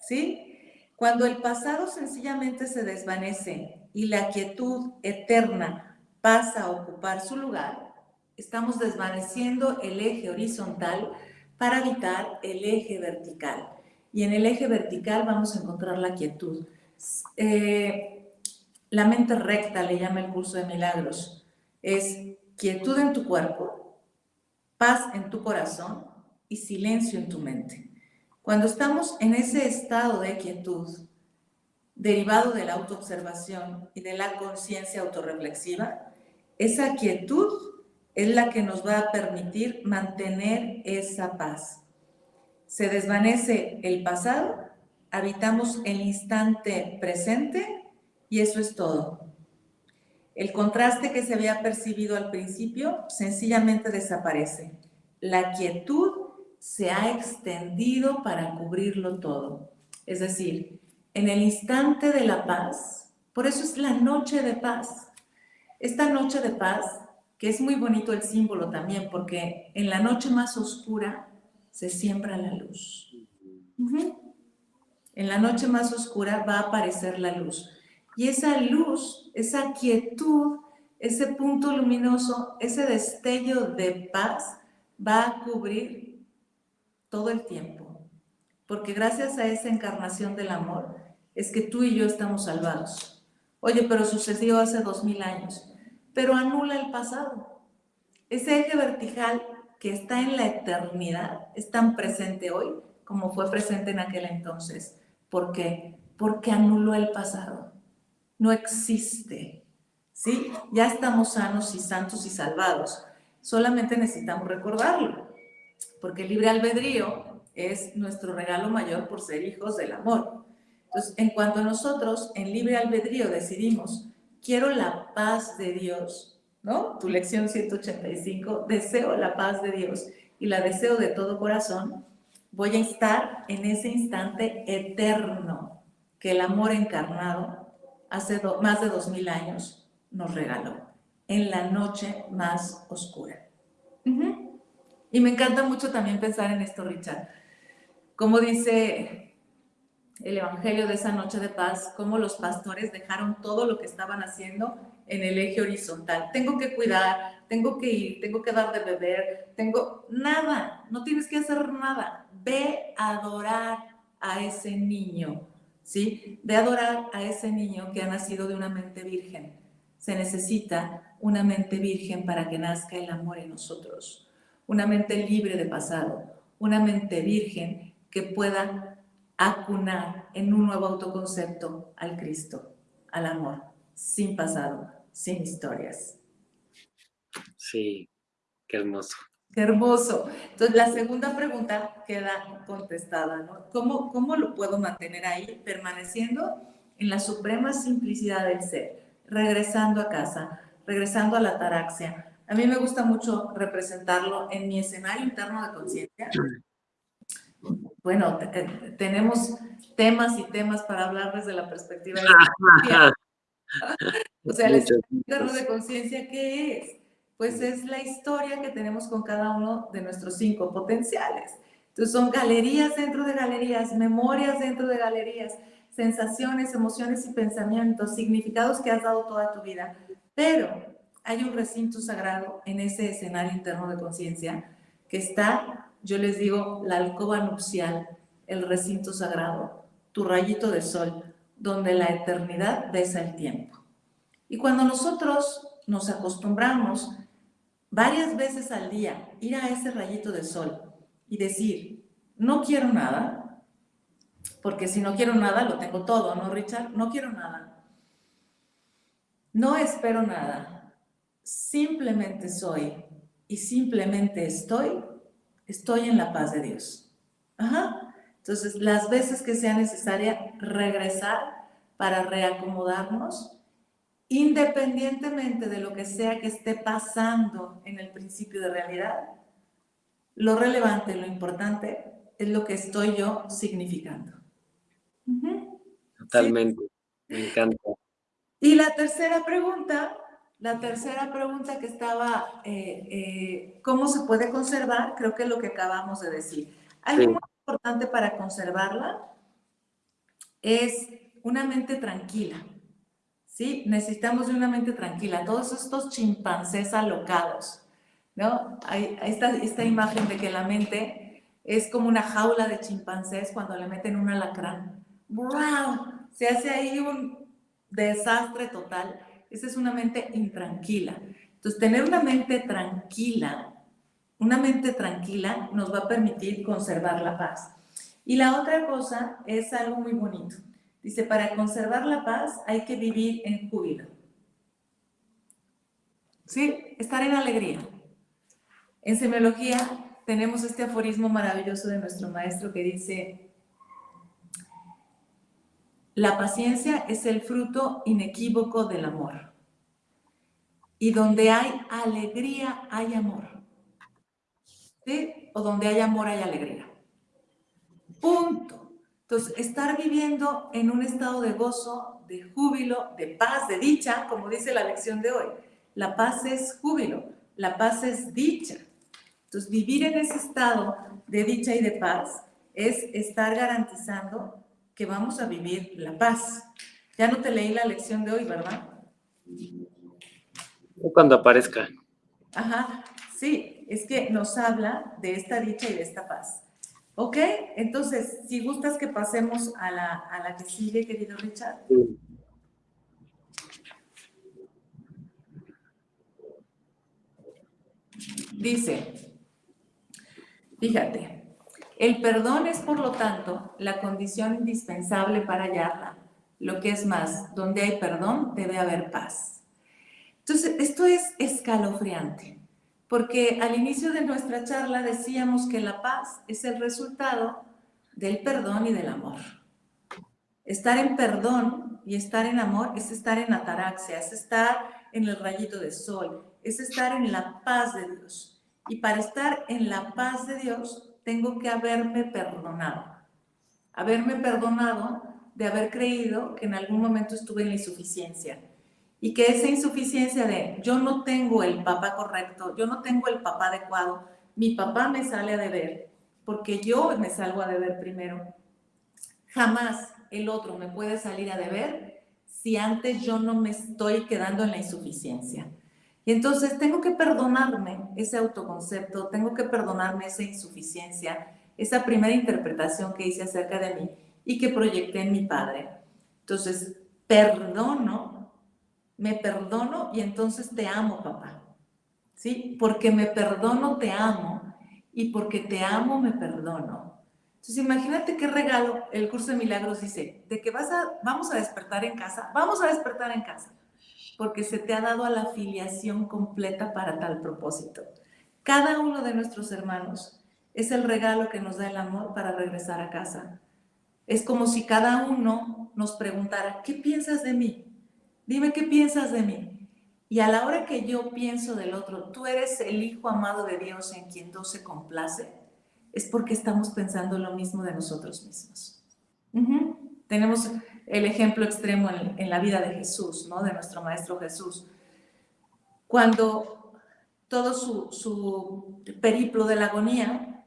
¿Sí? Cuando el pasado sencillamente se desvanece y la quietud eterna pasa a ocupar su lugar, estamos desvaneciendo el eje horizontal para habitar el eje vertical. Y en el eje vertical vamos a encontrar la quietud. Eh, la mente recta le llama el curso de milagros. Es quietud en tu cuerpo, paz en tu corazón y silencio en tu mente. Cuando estamos en ese estado de quietud, derivado de la autoobservación y de la conciencia autorreflexiva, esa quietud es la que nos va a permitir mantener esa paz. Se desvanece el pasado, habitamos el instante presente y eso es todo. El contraste que se había percibido al principio sencillamente desaparece. La quietud se ha extendido para cubrirlo todo. Es decir, en el instante de la paz, por eso es la noche de paz. Esta noche de paz, que es muy bonito el símbolo también, porque en la noche más oscura se siembra la luz. En la noche más oscura va a aparecer la luz. Y esa luz, esa quietud, ese punto luminoso, ese destello de paz va a cubrir todo el tiempo. Porque gracias a esa encarnación del amor es que tú y yo estamos salvados. Oye, pero sucedió hace dos mil años. Pero anula el pasado. Ese eje vertical que está en la eternidad es tan presente hoy como fue presente en aquel entonces. ¿Por qué? Porque anuló el pasado no existe. ¿Sí? Ya estamos sanos y santos y salvados. Solamente necesitamos recordarlo. Porque el libre albedrío es nuestro regalo mayor por ser hijos del amor. Entonces, en cuanto a nosotros en libre albedrío decidimos, quiero la paz de Dios, ¿no? Tu lección 185, deseo la paz de Dios y la deseo de todo corazón, voy a estar en ese instante eterno que el amor encarnado hace más de dos mil años nos regaló, en la noche más oscura. Y me encanta mucho también pensar en esto, Richard. Como dice el Evangelio de esa noche de paz, cómo los pastores dejaron todo lo que estaban haciendo en el eje horizontal. Tengo que cuidar, tengo que ir, tengo que dar de beber, tengo nada, no tienes que hacer nada. Ve a adorar a ese niño, ¿sí? Ve a adorar a ese niño que ha nacido de una mente virgen. Se necesita una mente virgen para que nazca el amor en nosotros, una mente libre de pasado, una mente virgen que pueda acunar en un nuevo autoconcepto al Cristo, al amor, sin pasado, sin historias. Sí, qué hermoso. Qué hermoso. Entonces, la segunda pregunta queda contestada, ¿no? ¿Cómo, ¿Cómo lo puedo mantener ahí, permaneciendo en la suprema simplicidad del ser, regresando a casa, regresando a la taraxia? A mí me gusta mucho representarlo en mi escenario interno de conciencia, bueno, eh, tenemos temas y temas para hablar desde la perspectiva de [laughs] la [laughs] O sea, el escenario de conciencia, ¿qué es? Pues es la historia que tenemos con cada uno de nuestros cinco potenciales. Entonces son galerías dentro de galerías, memorias dentro de galerías, sensaciones, emociones y pensamientos, significados que has dado toda tu vida. Pero hay un recinto sagrado en ese escenario interno de conciencia que está yo les digo la alcoba nupcial, el recinto sagrado, tu rayito de sol, donde la eternidad besa el tiempo. Y cuando nosotros nos acostumbramos varias veces al día ir a ese rayito de sol y decir, no quiero nada, porque si no quiero nada lo tengo todo, ¿no, Richard? No quiero nada. No espero nada. Simplemente soy y simplemente estoy estoy en la paz de Dios. Ajá. Entonces, las veces que sea necesaria regresar para reacomodarnos, independientemente de lo que sea que esté pasando en el principio de realidad, lo relevante, lo importante es lo que estoy yo significando. Totalmente, me encanta. Y la tercera pregunta la tercera pregunta que estaba, eh, eh, ¿cómo se puede conservar? Creo que es lo que acabamos de decir. Algo muy importante para conservarla es una mente tranquila. ¿Sí? Necesitamos de una mente tranquila. Todos estos chimpancés alocados, ¿no? Hay, esta, esta imagen de que la mente es como una jaula de chimpancés cuando le meten un alacrán. ¡Wow! Se hace ahí un desastre total esa es una mente intranquila. Entonces, tener una mente tranquila, una mente tranquila nos va a permitir conservar la paz. Y la otra cosa es algo muy bonito. Dice, para conservar la paz hay que vivir en júbilo. ¿Sí? Estar en alegría. En semiología tenemos este aforismo maravilloso de nuestro maestro que dice, la paciencia es el fruto inequívoco del amor. Y donde hay alegría, hay amor. ¿Sí? O donde hay amor, hay alegría. Punto. Entonces, estar viviendo en un estado de gozo, de júbilo, de paz, de dicha, como dice la lección de hoy. La paz es júbilo, la paz es dicha. Entonces, vivir en ese estado de dicha y de paz es estar garantizando que vamos a vivir la paz. Ya no te leí la lección de hoy, ¿verdad? Cuando aparezca. Ajá, sí, es que nos habla de esta dicha y de esta paz. ¿Ok? Entonces, si gustas que pasemos a la, a la que sigue, querido Richard. Dice, fíjate, el perdón es, por lo tanto, la condición indispensable para hallarla. Lo que es más, donde hay perdón debe haber paz. Entonces, esto es escalofriante, porque al inicio de nuestra charla decíamos que la paz es el resultado del perdón y del amor. Estar en perdón y estar en amor es estar en ataraxia, es estar en el rayito de sol, es estar en la paz de Dios. Y para estar en la paz de Dios, tengo que haberme perdonado. Haberme perdonado de haber creído que en algún momento estuve en la insuficiencia, y que esa insuficiencia de yo no tengo el papá correcto, yo no tengo el papá adecuado, mi papá me sale a deber, porque yo me salgo a deber primero. Jamás el otro me puede salir a deber si antes yo no me estoy quedando en la insuficiencia. Entonces tengo que perdonarme ese autoconcepto, tengo que perdonarme esa insuficiencia, esa primera interpretación que hice acerca de mí y que proyecté en mi padre. Entonces, perdono me perdono y entonces te amo, papá. ¿Sí? Porque me perdono, te amo. Y porque te amo, me perdono. Entonces, imagínate qué regalo. El curso de milagros dice, de que vas a, vamos a despertar en casa, vamos a despertar en casa. Porque se te ha dado la filiación completa para tal propósito. Cada uno de nuestros hermanos es el regalo que nos da el amor para regresar a casa. Es como si cada uno nos preguntara, ¿qué piensas de mí? Dime qué piensas de mí. Y a la hora que yo pienso del otro, tú eres el Hijo amado de Dios en quien Dios se complace, es porque estamos pensando lo mismo de nosotros mismos. Tenemos el ejemplo extremo en, la vida de Jesús, ¿no? de nuestro Maestro Jesús. Cuando todo su, su periplo de la agonía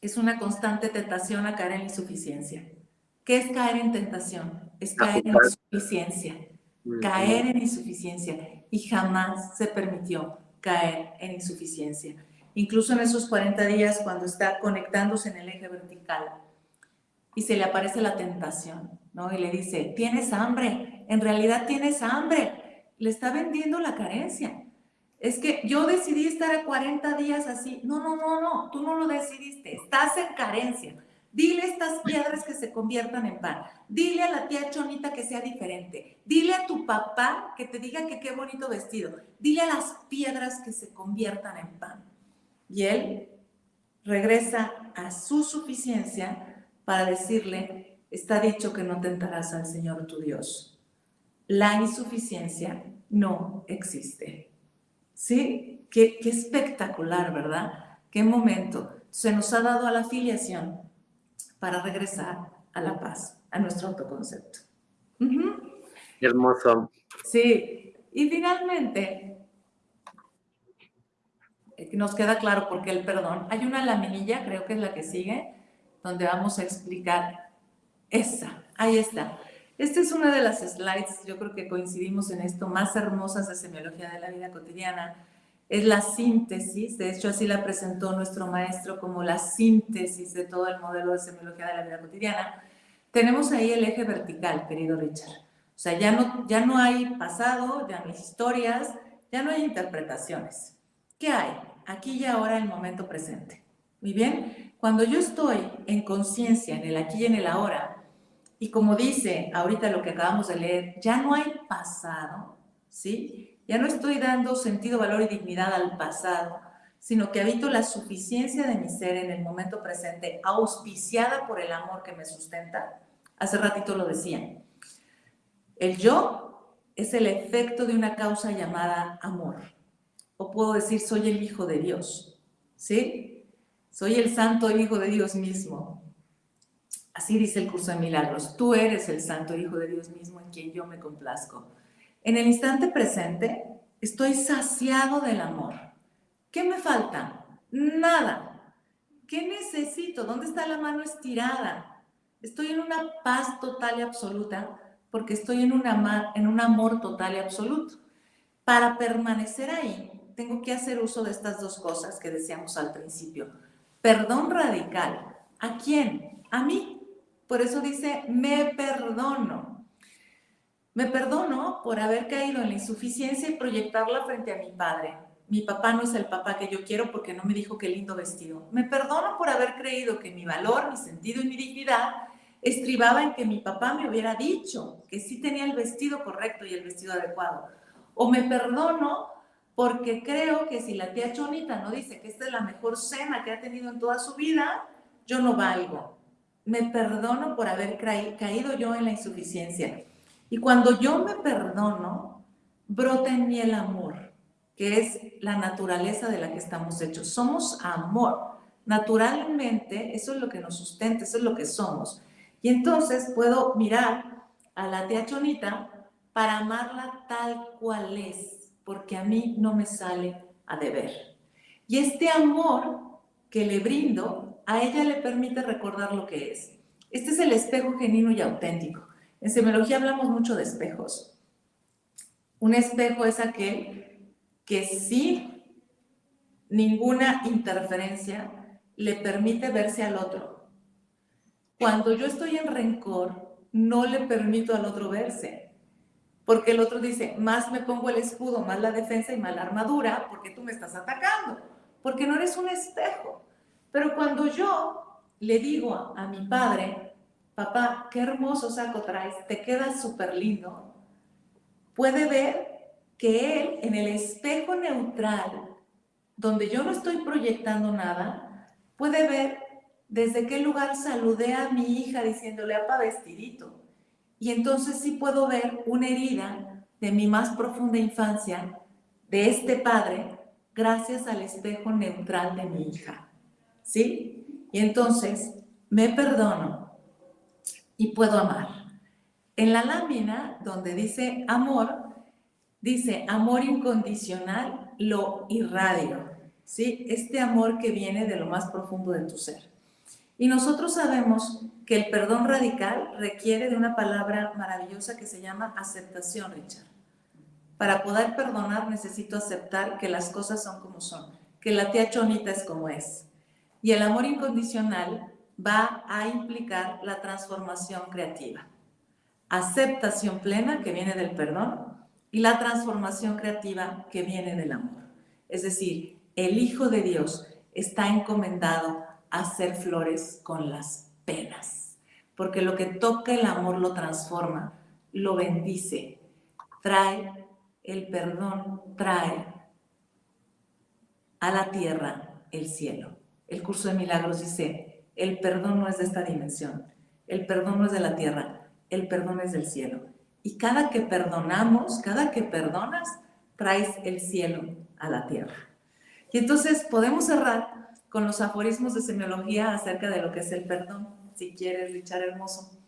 es una constante tentación a caer en insuficiencia. ¿Qué es caer en tentación? Es caer en insuficiencia caer en insuficiencia y jamás se permitió caer en insuficiencia. Incluso en esos 40 días cuando está conectándose en el eje vertical y se le aparece la tentación, ¿no? Y le dice, tienes hambre, en realidad tienes hambre, le está vendiendo la carencia. Es que yo decidí estar a 40 días así. No, no, no, no, tú no lo decidiste, estás en carencia. Dile a estas piedras que se conviertan en pan. Dile a la tía Chonita que sea diferente. Dile a tu papá que te diga que qué bonito vestido. Dile a las piedras que se conviertan en pan. Y él regresa a su suficiencia para decirle, está dicho que no tentarás al Señor tu Dios. La insuficiencia no existe. ¿Sí? Qué, qué espectacular, ¿verdad? Qué momento. Se nos ha dado a la filiación para regresar a la paz, a nuestro autoconcepto. Hermoso. Sí, y finalmente, nos queda claro por qué el perdón. Hay una laminilla, creo que es la que sigue, donde vamos a explicar esa. Ahí está. Esta es una de las slides, yo creo que coincidimos en esto, más hermosas de semiología de la vida cotidiana es la síntesis, de hecho así la presentó nuestro maestro como la síntesis de todo el modelo de semiología de la vida cotidiana, tenemos ahí el eje vertical, querido Richard. O sea, ya no, ya no hay pasado, ya no hay historias, ya no hay interpretaciones. ¿Qué hay? Aquí y ahora el momento presente. Muy bien, cuando yo estoy en conciencia, en el aquí y en el ahora, y como dice ahorita lo que acabamos de leer, ya no hay pasado, ¿sí? Ya no estoy dando sentido, valor y dignidad al pasado, sino que habito la suficiencia de mi ser en el momento presente, auspiciada por el amor que me sustenta. Hace ratito lo decía. El yo es el efecto de una causa llamada amor. O puedo decir, soy el Hijo de Dios. ¿Sí? Soy el Santo Hijo de Dios mismo. Así dice el curso de milagros. Tú eres el Santo Hijo de Dios mismo en quien yo me complazco. En el instante presente estoy saciado del amor. ¿Qué me falta? Nada. ¿Qué necesito? ¿Dónde está la mano estirada? Estoy en una paz total y absoluta porque estoy en, una, en un amor total y absoluto. Para permanecer ahí, tengo que hacer uso de estas dos cosas que decíamos al principio. Perdón radical. ¿A quién? A mí. Por eso dice, me perdono. Me perdono por haber caído en la insuficiencia y proyectarla frente a mi padre. Mi papá no es el papá que yo quiero porque no me dijo qué lindo vestido. Me perdono por haber creído que mi valor, mi sentido y mi dignidad estribaba en que mi papá me hubiera dicho que sí tenía el vestido correcto y el vestido adecuado. O me perdono porque creo que si la tía Chonita no dice que esta es la mejor cena que ha tenido en toda su vida, yo no valgo. Me perdono por haber caído yo en la insuficiencia. Y cuando yo me perdono, brota en mí el amor, que es la naturaleza de la que estamos hechos. Somos amor. Naturalmente, eso es lo que nos sustenta, eso es lo que somos. Y entonces puedo mirar a la tía Chonita para amarla tal cual es, porque a mí no me sale a deber. Y este amor que le brindo, a ella le permite recordar lo que es. Este es el espejo genuino y auténtico. En semiología hablamos mucho de espejos. Un espejo es aquel que sin ninguna interferencia le permite verse al otro. Cuando yo estoy en rencor, no le permito al otro verse. Porque el otro dice, más me pongo el escudo, más la defensa y más la armadura, porque tú me estás atacando. Porque no eres un espejo. Pero cuando yo le digo a, mi padre, papá, qué hermoso saco traes, te queda súper lindo, puede ver que él en el espejo neutral, donde yo no estoy proyectando nada, puede ver desde qué lugar saludé a mi hija diciéndole apa vestidito. Y entonces sí puedo ver una herida de mi más profunda infancia, de este padre, gracias al espejo neutral de mi hija. ¿Sí? Y entonces me perdono y puedo amar. En la lámina donde dice amor, dice amor incondicional, lo irradio. ¿Sí? Este amor que viene de lo más profundo de tu ser. Y nosotros sabemos que el perdón radical requiere de una palabra maravillosa que se llama aceptación, Richard. Para poder perdonar necesito aceptar que las cosas son como son, que la tía Chonita es como es. Y el amor incondicional va a implicar la transformación creativa. Aceptación plena que viene del perdón y la transformación creativa que viene del amor. Es decir, el Hijo de Dios está encomendado hacer flores con las penas. Porque lo que toca el amor lo transforma, lo bendice, trae el perdón, trae a la tierra el cielo. El curso de milagros dice, el perdón no es de esta dimensión, el perdón no es de la tierra, el perdón es del cielo. Y cada que perdonamos, cada que perdonas, traes el cielo a la tierra. Y entonces podemos cerrar con los aforismos de semiología acerca de lo que es el perdón, si quieres, Richard Hermoso.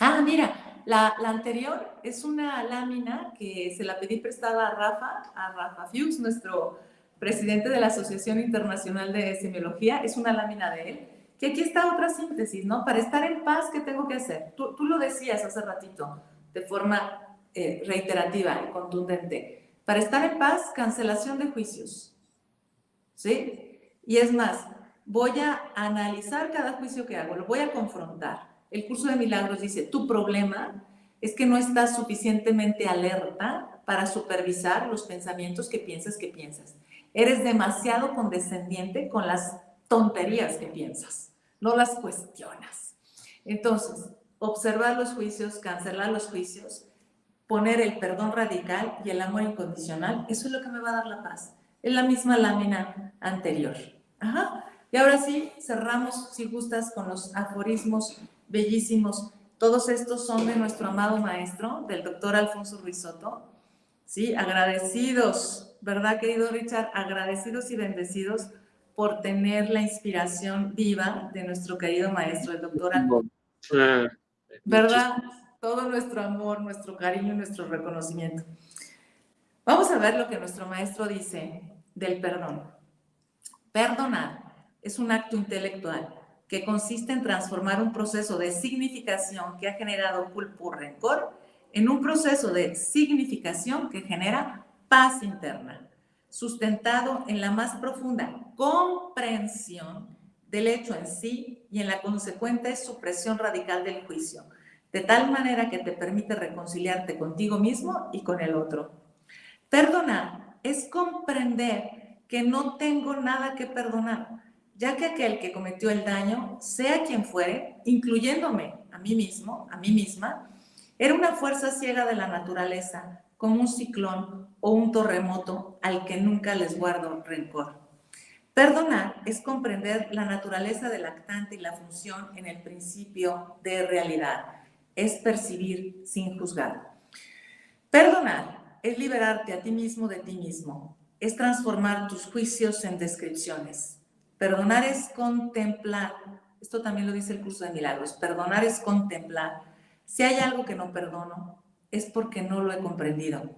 Ah, mira, la, anterior es una lámina que se la pedí prestada a Rafa, a Rafa Fuchs, nuestro presidente de la Asociación Internacional de Semiología, es una lámina de él, que aquí está otra síntesis, ¿no? Para estar en paz, ¿qué tengo que hacer? Tú, lo decías hace ratito, de forma eh, reiterativa y contundente. Para estar en paz, cancelación de juicios, ¿sí? Y es más, voy a analizar cada juicio que hago, lo voy a confrontar. El curso de milagros dice, tu problema es que no estás suficientemente alerta para supervisar los pensamientos que piensas que piensas. Eres demasiado condescendiente con las tonterías que piensas, no las cuestionas. Entonces, observar los juicios, cancelar los juicios, poner el perdón radical y el amor incondicional, eso es lo que me va a dar la paz. Es la misma lámina anterior. Ajá. Y ahora sí, cerramos, si gustas, con los aforismos bellísimos. Todos estos son de nuestro amado maestro, del doctor Alfonso Ruizotto. Sí, agradecidos, ¿verdad, querido Richard? Agradecidos y bendecidos por tener la inspiración viva de nuestro querido maestro, el doctor Alfonso. ¿Verdad? Todo nuestro amor, nuestro cariño y nuestro reconocimiento. Vamos a ver lo que nuestro maestro dice del perdón. Perdonar es un acto intelectual que consiste en transformar un proceso de significación que ha generado culpa o rencor en un proceso de significación que genera paz interna, sustentado en la más profunda comprensión del hecho en sí y en la consecuente supresión radical del juicio, de tal manera que te permite reconciliarte contigo mismo y con el otro. Perdonar es comprender que no tengo nada que perdonar, ya que aquel que cometió el daño, sea quien fuere, incluyéndome a mí mismo, a mí misma, era una fuerza ciega de la naturaleza, como un ciclón o un terremoto al que nunca les guardo rencor. Perdonar es comprender la naturaleza del actante y la función en el principio de realidad. Es percibir sin juzgar. Perdonar es liberarte a ti mismo de ti mismo. Es transformar tus juicios en descripciones. Perdonar es contemplar. Esto también lo dice el curso de milagros. Perdonar es contemplar. Si hay algo que no perdono, es porque no lo he comprendido.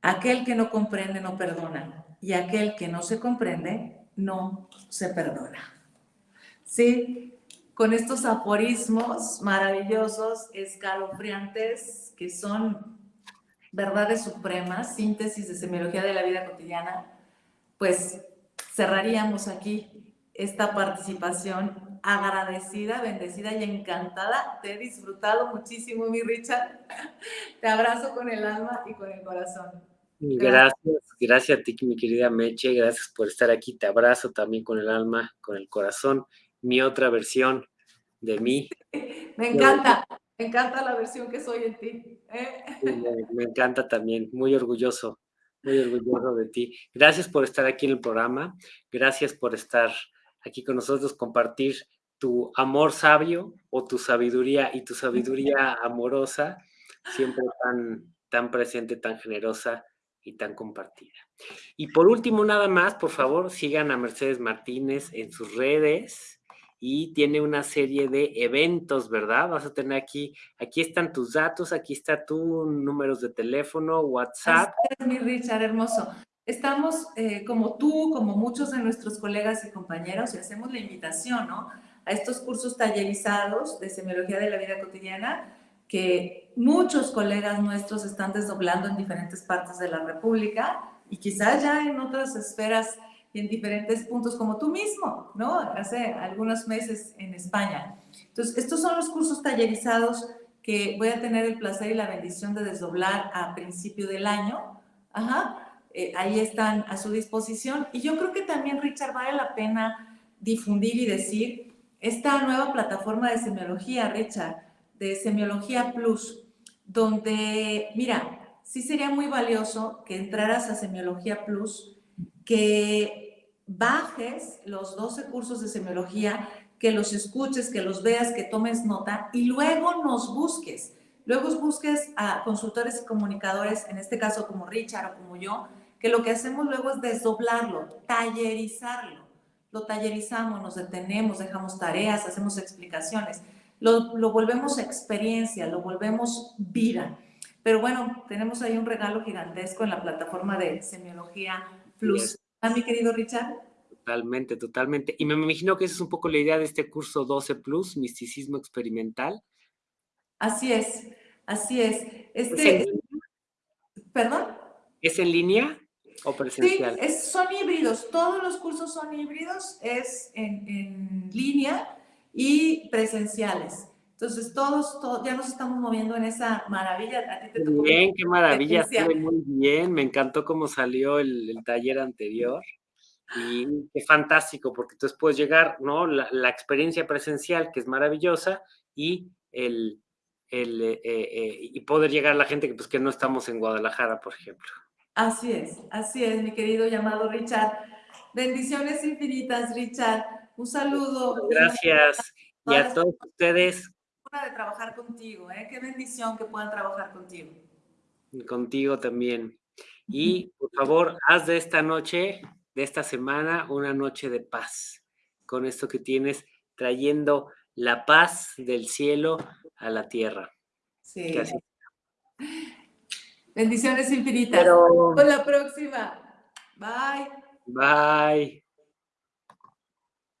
Aquel que no comprende no perdona y aquel que no se comprende no se perdona. Sí, con estos aforismos maravillosos, escalofriantes, que son verdades supremas, síntesis de semiología de la vida cotidiana, pues cerraríamos aquí esta participación agradecida, bendecida y encantada. Te he disfrutado muchísimo, mi Richard. [laughs] Te abrazo con el alma y con el corazón. Gracias, gracias a ti, mi querida Meche, gracias por estar aquí. Te abrazo también con el alma, con el corazón. Mi otra versión de mí. [laughs] Me encanta, me encanta la versión que soy en ti. ¿eh? Me, encanta también, muy orgulloso, muy orgulloso de ti. Gracias por estar aquí en el programa, gracias por estar aquí con nosotros, compartir tu amor sabio o tu sabiduría y tu sabiduría [laughs] amorosa, siempre tan, tan presente, tan generosa y tan compartida. Y por último, nada más, por favor, sigan a Mercedes Martínez en sus redes y tiene una serie de eventos, ¿verdad? Vas a tener aquí, aquí están tus datos, aquí está tu números de teléfono, WhatsApp. Es mi Richard, hermoso. Estamos, eh, como tú, como muchos de nuestros colegas y compañeros, y hacemos la invitación, ¿no? A estos cursos tallerizados de semiología de la vida cotidiana, que muchos colegas nuestros están desdoblando en diferentes partes de la República y quizás ya en otras esferas y en diferentes puntos como tú mismo, ¿no? Hace algunos meses en España. Entonces, estos son los cursos tallerizados que voy a tener el placer y la bendición de desdoblar a principio del año. Ajá. Eh, ahí están a su disposición. Y yo creo que también, Richard, vale la pena difundir y decir esta nueva plataforma de semiología, Richard, de Semiología Plus, donde, mira, sí sería muy valioso que entraras a Semiología Plus, que bajes los 12 cursos de semiología, que los escuches, que los veas, que tomes nota y luego nos busques. Luego busques a consultores y comunicadores, en este caso como Richard o como yo, que lo que hacemos luego es desdoblarlo, tallerizarlo. Lo tallerizamos, nos detenemos, dejamos tareas, hacemos explicaciones lo, volvemos experiencia, lo volvemos vida. Pero bueno, tenemos ahí un regalo gigantesco en la plataforma de Semiología Plus. ¿Ah, mi querido Richard? Totalmente, totalmente. Y me imagino que esa es un poco la idea de este curso 12 Plus, Misticismo Experimental. Así es, así es. Este, ¿Perdón? ¿Es en línea o presencial? Sí, son híbridos. Todos los cursos son híbridos, es en, en línea y presenciales. Entonces, todos, ya nos estamos moviendo en esa maravilla. A bien, qué maravilla, muy bien. Me encantó cómo salió el, taller anterior. Y qué fantástico, porque entonces puedes llegar, ¿no? La, experiencia presencial, que es maravillosa, y el, el eh, eh, y poder llegar a la gente que, pues, que no estamos en Guadalajara, por ejemplo. Así es, así es, mi querido llamado Richard. Bendiciones infinitas, Richard. Un saludo. Gracias. Y a todos ustedes. de trabajar contigo, ¿eh? Qué bendición que puedan trabajar contigo. Contigo también. Y por favor, haz de esta noche, de esta semana, una noche de paz. Con esto que tienes, trayendo la paz del cielo a la tierra. Sí. Bendiciones infinitas. Hasta la próxima. Bye. Bye.